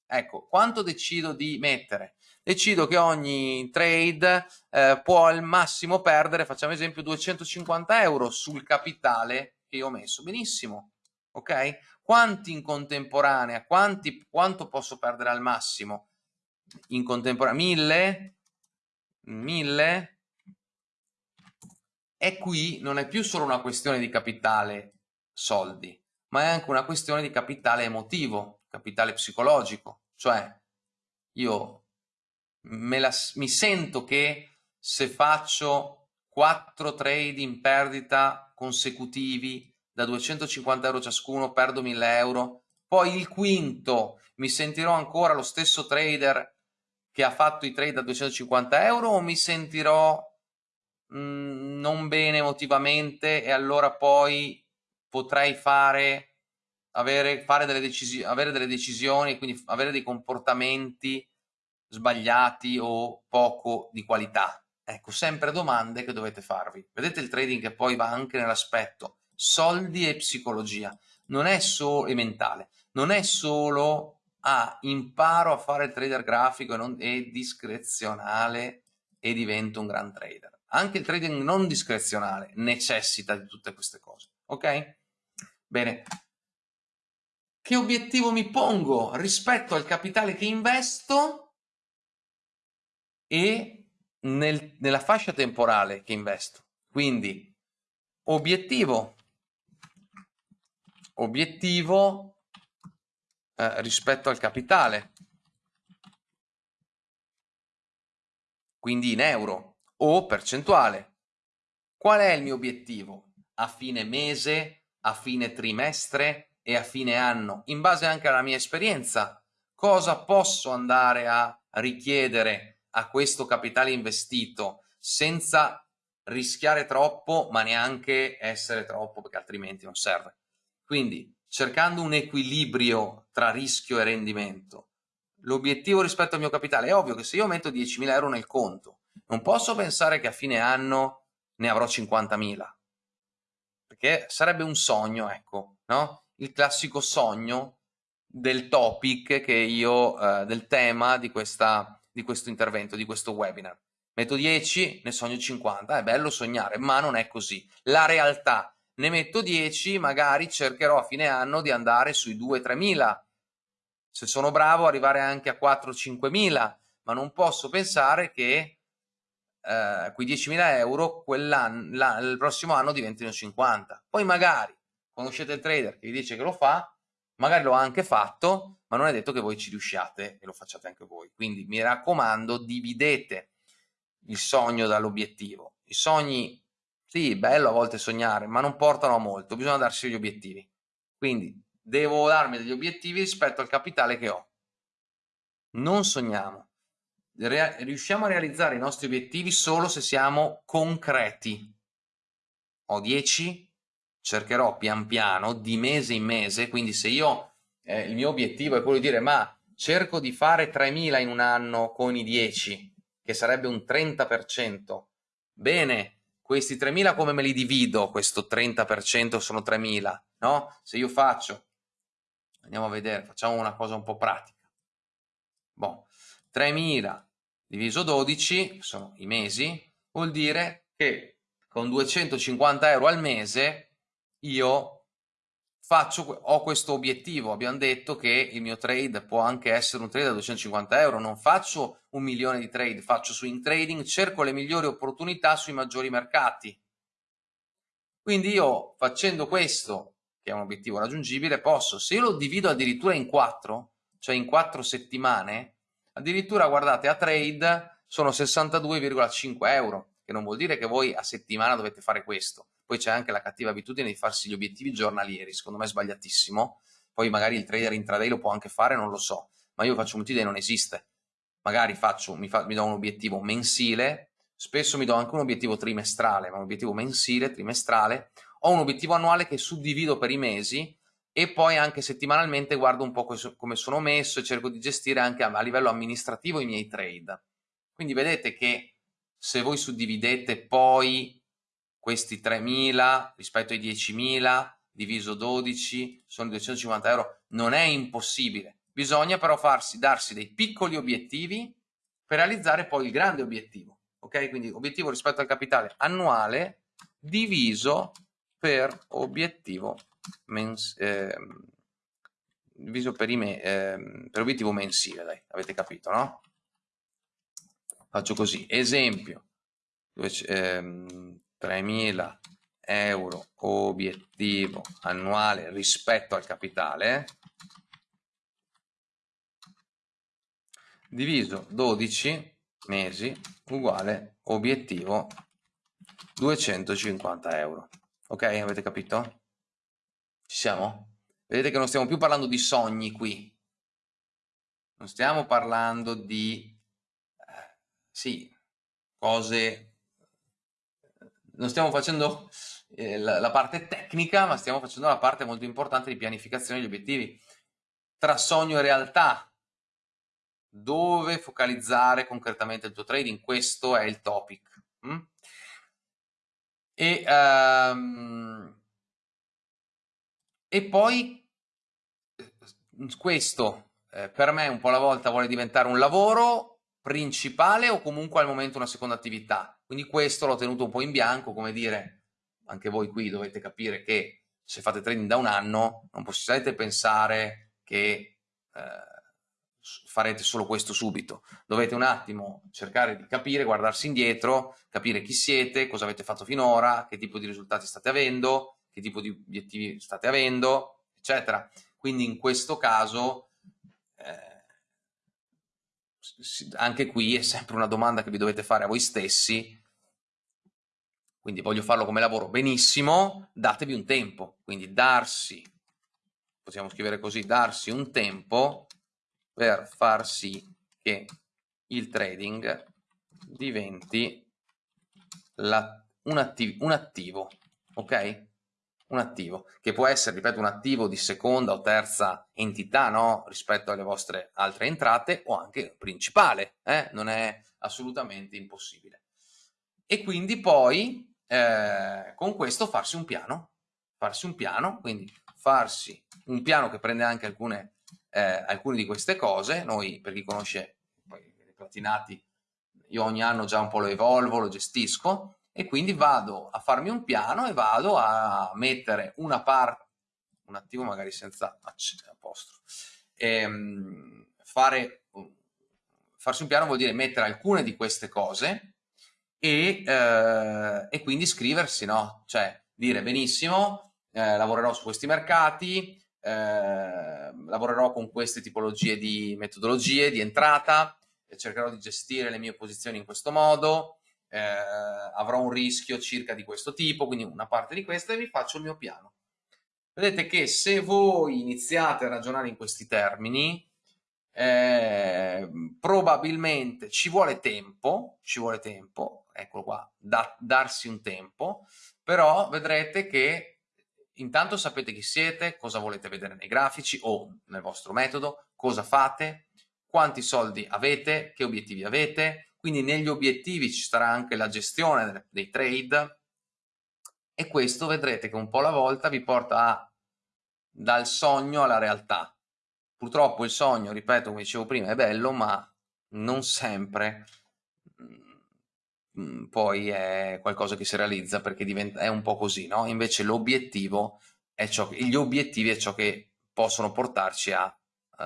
ecco, quanto decido di mettere? Decido che ogni trade eh, può al massimo perdere, facciamo esempio, 250 euro sul capitale che io ho messo. Benissimo, ok? Quanti in contemporanea? Quanti, quanto posso perdere al massimo? In contemporanea? 1000? 1000? E qui non è più solo una questione di capitale soldi, ma è anche una questione di capitale emotivo, capitale psicologico. Cioè, io la, mi sento che se faccio 4 trade in perdita consecutivi da 250 euro ciascuno perdo 1000 euro poi il quinto mi sentirò ancora lo stesso trader che ha fatto i trade da 250 euro o mi sentirò mh, mm, non bene emotivamente e allora poi potrei fare avere, fare delle, decisi avere delle decisioni quindi avere dei comportamenti sbagliati o poco di qualità? Ecco, sempre domande che dovete farvi. Vedete il trading che poi va anche nell'aspetto soldi e psicologia, non è solo e mentale, non è solo ah, imparo a fare il trader grafico e, non, e discrezionale e divento un gran trader. Anche il trading non discrezionale necessita di tutte queste cose, ok? Bene, che obiettivo mi pongo rispetto al capitale che investo? E nel, nella fascia temporale che investo. Quindi obiettivo, obiettivo eh, rispetto al capitale, quindi in euro o percentuale. Qual è il mio obiettivo? A fine mese, a fine trimestre e a fine anno, in base anche alla mia esperienza, cosa posso andare a richiedere a questo capitale investito senza rischiare troppo ma neanche essere troppo perché altrimenti non serve. Quindi cercando un equilibrio tra rischio e rendimento. L'obiettivo rispetto al mio capitale è ovvio che se io metto 10.000 euro nel conto non posso pensare che a fine anno ne avrò 50.000 perché sarebbe un sogno, ecco, no? Il classico sogno del topic che io, eh, del tema di questa di questo intervento, di questo webinar. Metto 10, ne sogno 50, è bello sognare, ma non è così. La realtà, ne metto 10, magari cercherò a fine anno di andare sui 2-3 mila. Se sono bravo arrivare anche a 4-5 mila, ma non posso pensare che eh, quei 10.000 euro il prossimo anno diventino 50. Poi magari conoscete il trader che vi dice che lo fa, magari l'ho anche fatto, ma non è detto che voi ci riusciate e lo facciate anche voi. Quindi mi raccomando, dividete il sogno dall'obiettivo. I sogni, sì, bello a volte sognare, ma non portano a molto, bisogna darsi gli obiettivi. Quindi devo darmi degli obiettivi rispetto al capitale che ho. Non sogniamo. riusciamo a realizzare i nostri obiettivi solo se siamo concreti. Ho 10, cercherò pian piano, di mese in mese, quindi se io, eh, il mio obiettivo è quello di dire ma cerco di fare 3.000 in un anno con i 10, che sarebbe un 30%, bene, questi 3.000 come me li divido? Questo 30% sono 3.000, no? Se io faccio, andiamo a vedere, facciamo una cosa un po' pratica. Boh, 3.000 diviso 12, sono i mesi, vuol dire che con 250 euro al mese io faccio, ho questo obiettivo, abbiamo detto che il mio trade può anche essere un trade da 250 euro, non faccio un milione di trade, faccio swing trading, cerco le migliori opportunità sui maggiori mercati. Quindi io facendo questo, che è un obiettivo raggiungibile, posso, se io lo divido addirittura in quattro, cioè in quattro settimane, addirittura guardate a trade sono 62,5 euro, che non vuol dire che voi a settimana dovete fare questo, poi c'è anche la cattiva abitudine di farsi gli obiettivi giornalieri, secondo me è sbagliatissimo, poi magari il trader intraday lo può anche fare, non lo so, ma io faccio un multiday non esiste, magari faccio, mi, fa, mi do un obiettivo mensile, spesso mi do anche un obiettivo trimestrale, ma un obiettivo mensile, trimestrale, ho un obiettivo annuale che suddivido per i mesi e poi anche settimanalmente guardo un po' come sono messo e cerco di gestire anche a livello amministrativo i miei trade. Quindi vedete che se voi suddividete poi questi 3.000 rispetto ai 10.000 diviso 12 sono 250 euro, non è impossibile, bisogna però farsi, darsi dei piccoli obiettivi per realizzare poi il grande obiettivo, ok? Quindi obiettivo rispetto al capitale annuale diviso per obiettivo mens eh, diviso per, eh, per obiettivo mensile, dai, avete capito, no? Faccio così, esempio, 3.000 euro obiettivo annuale rispetto al capitale diviso 12 mesi uguale obiettivo 250 euro ok avete capito? ci siamo? vedete che non stiamo più parlando di sogni qui non stiamo parlando di eh, sì cose non stiamo facendo eh, la, la, parte tecnica, ma stiamo facendo la parte molto importante di pianificazione degli obiettivi. Tra sogno e realtà, dove focalizzare concretamente il tuo trading? Questo è il topic. Mm? E, um, e poi eh, questo eh, per me un po' alla volta vuole diventare un lavoro principale o comunque al momento una seconda attività quindi questo l'ho tenuto un po' in bianco, come dire, anche voi qui dovete capire che se fate trading da un anno non possiate pensare che eh, farete solo questo subito. Dovete un attimo cercare di capire, guardarsi indietro, capire chi siete, cosa avete fatto finora, che tipo di risultati state avendo, che tipo di obiettivi state avendo, eccetera. Quindi in questo caso anche qui è sempre una domanda che vi dovete fare a voi stessi quindi voglio farlo come lavoro, benissimo, datevi un tempo, quindi darsi, possiamo scrivere così, darsi un tempo per far sì che il trading diventi un, attiv un attivo, ok? Un attivo, che può essere, ripeto, un attivo di seconda o terza entità, no? Rispetto alle vostre altre entrate, o anche principale, eh? Non è assolutamente impossibile. E quindi poi eh, con questo farsi un piano, farsi un piano, quindi farsi un piano che prende anche alcune, eh, alcune di queste cose, noi per chi conosce poi, i platinati, io ogni anno già un po' lo evolvo, lo gestisco e quindi vado a farmi un piano e vado a mettere una parte, un attivo magari senza apostrofo, ehm, fare, farsi un piano vuol dire mettere alcune di queste cose e, eh, e quindi iscriversi, no? Cioè dire benissimo, eh, lavorerò su questi mercati, eh, lavorerò con queste tipologie di metodologie di entrata, cercherò di gestire le mie posizioni in questo modo, eh, avrò un rischio circa di questo tipo, quindi una parte di questa e vi faccio il mio piano. Vedete che se voi iniziate a ragionare in questi termini, eh, probabilmente ci vuole tempo, ci vuole tempo, eccolo qua, da, darsi un tempo, però vedrete che intanto sapete chi siete, cosa volete vedere nei grafici o nel vostro metodo, cosa fate, quanti soldi avete, che obiettivi avete, quindi negli obiettivi ci sarà anche la gestione dei trade, e questo vedrete che un po' alla volta vi porta a, dal sogno alla realtà. Purtroppo il sogno, ripeto, come dicevo prima, è bello, ma non sempre mm, poi è qualcosa che si realizza perché diventa, è un po' così, no? Invece l'obiettivo è ciò che, gli obiettivi è ciò che possono portarci a, uh,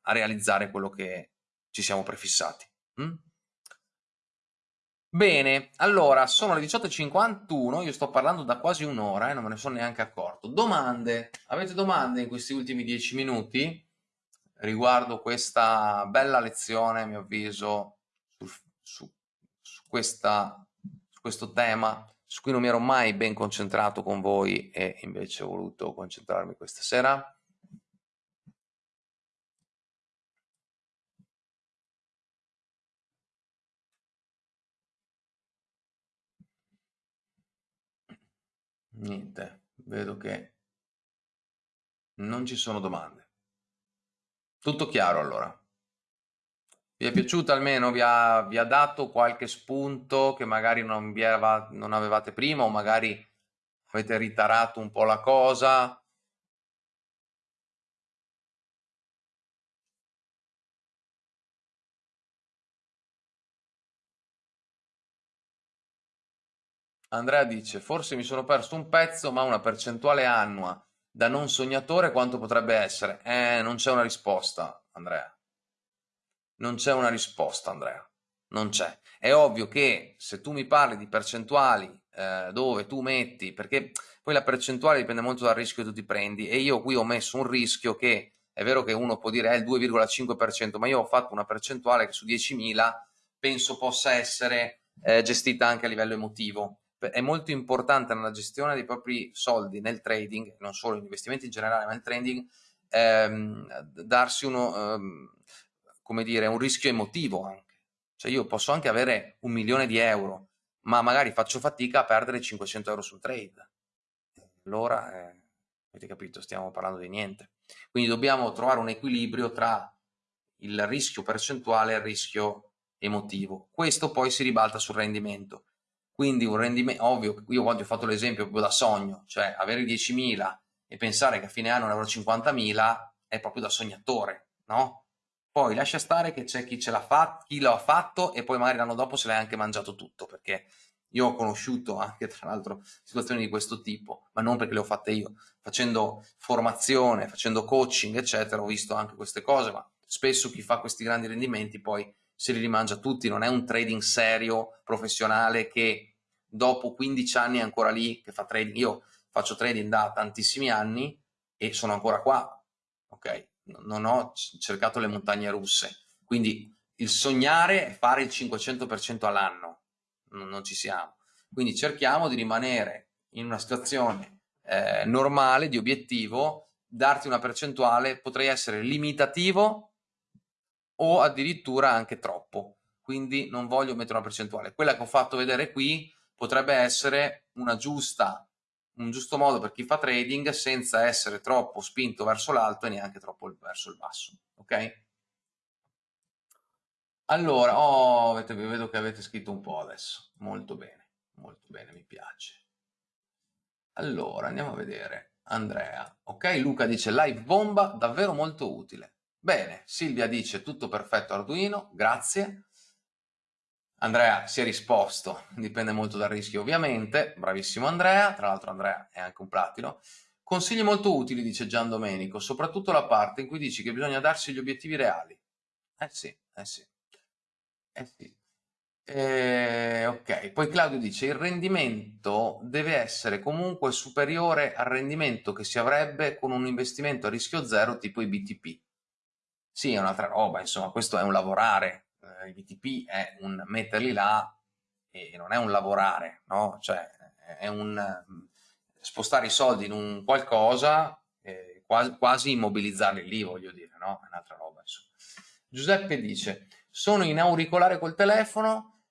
a realizzare quello che ci siamo prefissati. Mm? Bene, allora sono le 18.51, io sto parlando da quasi un'ora e eh, non me ne sono neanche accorto. Domande? Avete domande in questi ultimi 10 minuti riguardo questa bella lezione, a mio avviso, su, su, su, questa, su questo tema su cui non mi ero mai ben concentrato con voi e invece ho voluto concentrarmi questa sera? Niente, vedo che non ci sono domande. Tutto chiaro allora. Vi è piaciuto almeno? Vi ha, vi ha dato qualche spunto che magari non, aveva, non avevate prima o magari avete ritarato un po' la cosa? Andrea dice, forse mi sono perso un pezzo, ma una percentuale annua da non sognatore quanto potrebbe essere? Eh, non c'è una risposta, Andrea. Non c'è una risposta, Andrea. Non c'è. È ovvio che se tu mi parli di percentuali eh, dove tu metti, perché poi la percentuale dipende molto dal rischio che tu ti prendi e io qui ho messo un rischio che è vero che uno può dire è il 2,5%, ma io ho fatto una percentuale che su 10.000 penso possa essere eh, gestita anche a livello emotivo è molto importante nella gestione dei propri soldi nel trading, non solo in investimenti in generale, ma nel trading, ehm, darsi uno, ehm, come dire, un rischio emotivo anche. Cioè io posso anche avere un milione di euro, ma magari faccio fatica a perdere 500 euro sul trade. Allora, eh, avete capito, stiamo parlando di niente. Quindi dobbiamo trovare un equilibrio tra il rischio percentuale e il rischio emotivo. Questo poi si ribalta sul rendimento quindi un rendimento, ovvio, io quando ho fatto l'esempio proprio da sogno, cioè avere 10.000 e pensare che a fine anno ne avrò 50.000 è proprio da sognatore, no? Poi lascia stare che c'è chi ce l'ha fatto, chi l'ha fatto e poi magari l'anno dopo se l'hai anche mangiato tutto, perché io ho conosciuto anche tra l'altro situazioni di questo tipo, ma non perché le ho fatte io, facendo formazione, facendo coaching, eccetera, ho visto anche queste cose, ma spesso chi fa questi grandi rendimenti poi se li rimangia tutti, non è un trading serio, professionale che dopo 15 anni è ancora lì che fa trading. Io faccio trading da tantissimi anni e sono ancora qua, ok? Non ho cercato le montagne russe. Quindi il sognare è fare il 500% all'anno, non, ci siamo. Quindi cerchiamo di rimanere in una situazione eh, normale, di obiettivo, darti una percentuale, potrei essere limitativo o addirittura anche troppo. Quindi non voglio mettere una percentuale. Quella che ho fatto vedere qui potrebbe essere giusta, un giusto modo per chi fa trading senza essere troppo spinto verso l'alto e neanche troppo verso il basso. Ok? Allora, oh, avete, vedo che avete scritto un po' adesso. Molto bene, molto bene, mi piace. Allora, andiamo a vedere. Andrea. Ok, Luca dice live bomba, davvero molto utile. Bene, Silvia dice tutto perfetto Arduino, grazie. Andrea si è risposto, dipende molto dal rischio ovviamente, bravissimo Andrea, tra l'altro Andrea è anche un platino. Consigli molto utili, dice Gian Domenico, soprattutto la parte in cui dici che bisogna darsi gli obiettivi reali. Eh sì, eh sì, eh sì. Eh, ok, poi Claudio dice il rendimento deve essere comunque superiore al rendimento che si avrebbe con un investimento a rischio zero tipo i BTP. Sì, è un'altra roba, insomma, questo è un lavorare, eh, il BTP è un metterli là e non è un lavorare, no? Cioè è un mm, spostare i soldi in un qualcosa, eh, quasi, quasi, immobilizzarli lì, voglio dire, no? È un'altra roba, insomma. Giuseppe dice, sono in auricolare col telefono,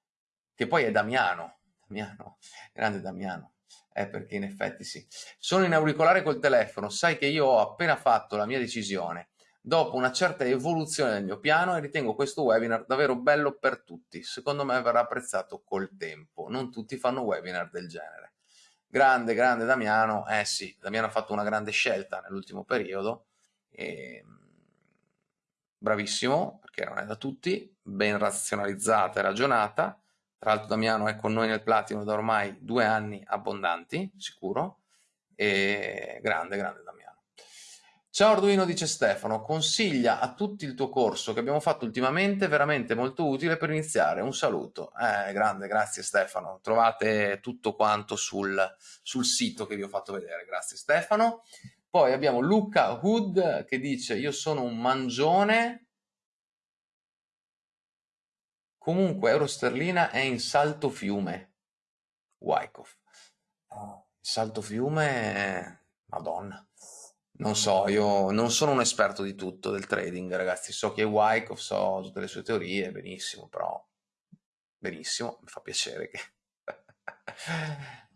che poi è Damiano, Damiano, grande Damiano, eh, perché in effetti sì. Sono in auricolare col telefono, sai che io ho appena fatto la mia decisione, dopo una certa evoluzione del mio piano e ritengo questo webinar davvero bello per tutti. Secondo me verrà apprezzato col tempo, non tutti fanno webinar del genere. Grande, grande Damiano. Eh sì, Damiano ha fatto una grande scelta nell'ultimo periodo. E... Bravissimo, perché non è da tutti, ben razionalizzata e ragionata. Tra l'altro Damiano è con noi nel Platino da ormai due anni abbondanti, sicuro. E grande, grande Damiano. Ciao Arduino, dice Stefano, consiglia a tutti il tuo corso che abbiamo fatto ultimamente, veramente molto utile per iniziare. Un saluto. Eh, grande, grazie Stefano. Trovate tutto quanto sul, sul sito che vi ho fatto vedere. Grazie Stefano. Poi abbiamo Luca Hood che dice io sono un mangione, comunque euro sterlina è in salto fiume. Wyckoff. salto fiume, madonna. Non so, io non sono un esperto di tutto del trading, ragazzi. So che è Wyckoff, so tutte le sue teorie, benissimo, però benissimo, mi fa piacere che...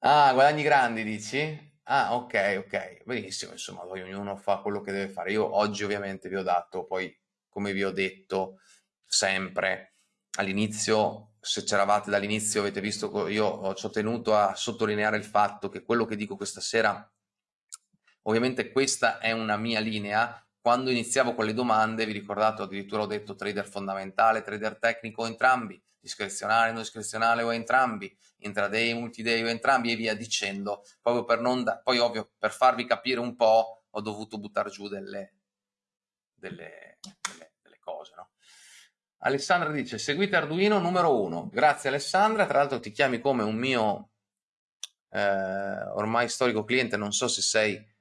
ah, guadagni grandi, dici? Ah, ok, ok, benissimo, insomma, ognuno fa quello che deve fare. Io oggi ovviamente vi ho dato, poi come vi ho detto sempre all'inizio, se c'eravate dall'inizio avete visto, io ci ho tenuto a sottolineare il fatto che quello che dico questa sera Ovviamente questa è una mia linea, quando iniziavo con le domande, vi ricordate, addirittura ho detto trader fondamentale, trader tecnico, entrambi, discrezionale, non discrezionale o entrambi, intraday, multiday o entrambi e via dicendo, proprio per non, da, poi ovvio, per farvi capire un po' ho dovuto buttare giù delle, delle, delle, delle cose, no? Alessandra dice, seguite Arduino numero uno. Grazie Alessandra, tra l'altro ti chiami come un mio eh, ormai storico cliente, non so se sei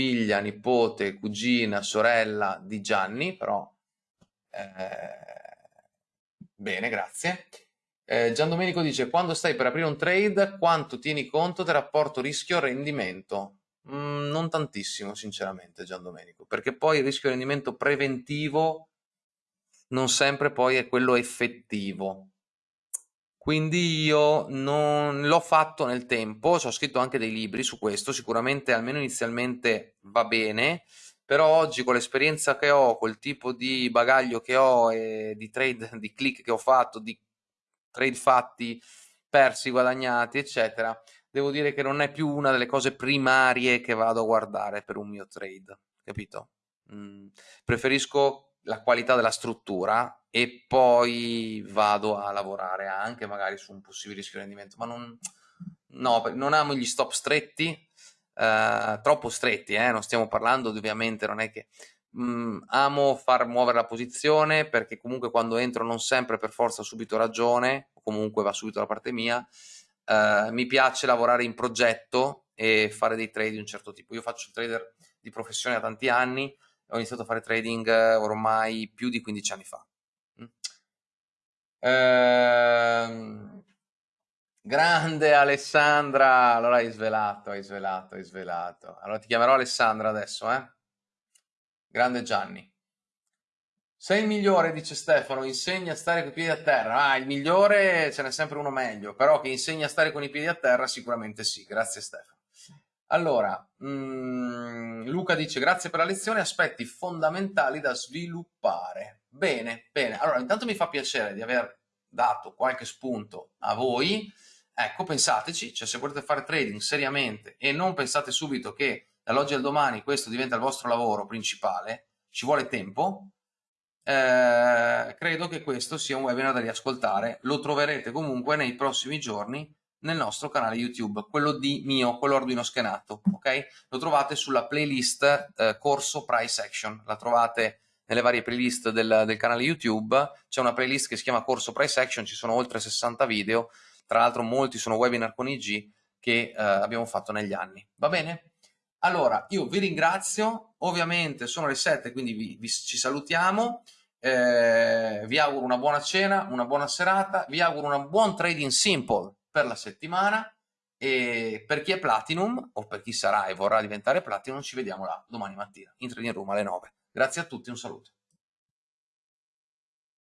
figlia, nipote, cugina, sorella di Gianni, però eh, bene, grazie. Eh, Gian Domenico dice, quando stai per aprire un trade, quanto tieni conto del rapporto rischio-rendimento? Mm, non tantissimo, sinceramente, Gian Domenico, perché poi il rischio-rendimento preventivo non sempre poi è quello effettivo. Quindi io non l'ho fatto nel tempo, ho scritto anche dei libri su questo, sicuramente almeno inizialmente va bene, però oggi con l'esperienza che ho, col tipo di bagaglio che ho e di trade, di click che ho fatto, di trade fatti, persi, guadagnati, eccetera, devo dire che non è più una delle cose primarie che vado a guardare per un mio trade, capito? Mm, preferisco la qualità della struttura e poi vado a lavorare anche magari su un possibile rischio rendimento, ma non, no, non amo gli stop stretti, eh, troppo stretti, eh, non stiamo parlando ovviamente, non è che mh, mm, amo far muovere la posizione perché comunque quando entro non sempre per forza ho subito ragione, comunque va subito la parte mia, eh, mi piace lavorare in progetto e fare dei trade di un certo tipo. Io faccio trader di professione da tanti anni, ho iniziato a fare trading eh, ormai più di 15 anni fa. Ehm, grande Alessandra, allora hai svelato, hai svelato, hai svelato. Allora ti chiamerò Alessandra adesso, eh? Grande Gianni. Sei il migliore, dice Stefano, insegna a stare con i piedi a terra. Ah, il migliore ce n'è sempre uno meglio, però che insegna a stare con i piedi a terra sicuramente sì. Grazie Stefano. Allora, mh, mm, Luca dice grazie per la lezione, aspetti fondamentali da sviluppare. Bene, bene. Allora, intanto mi fa piacere di aver dato qualche spunto a voi. Ecco, pensateci, cioè se volete fare trading seriamente e non pensate subito che dall'oggi al domani questo diventa il vostro lavoro principale, ci vuole tempo, eh, credo che questo sia un webinar da riascoltare. Lo troverete comunque nei prossimi giorni nel nostro canale YouTube, quello di mio, quello Arduino schenato, ok? Lo trovate sulla playlist eh, corso price action, la trovate nelle varie playlist del, del canale YouTube, c'è una playlist che si chiama corso price action, ci sono oltre 60 video, tra l'altro molti sono webinar con IG che eh, abbiamo fatto negli anni, va bene? Allora, io vi ringrazio, ovviamente sono le 7, quindi vi, vi, ci salutiamo, eh, vi auguro una buona cena, una buona serata, vi auguro un buon trading simple per la settimana. E per chi è Platinum o per chi sarà e vorrà diventare Platinum ci vediamo là domani mattina in Training Room alle 9. Grazie a tutti, un saluto.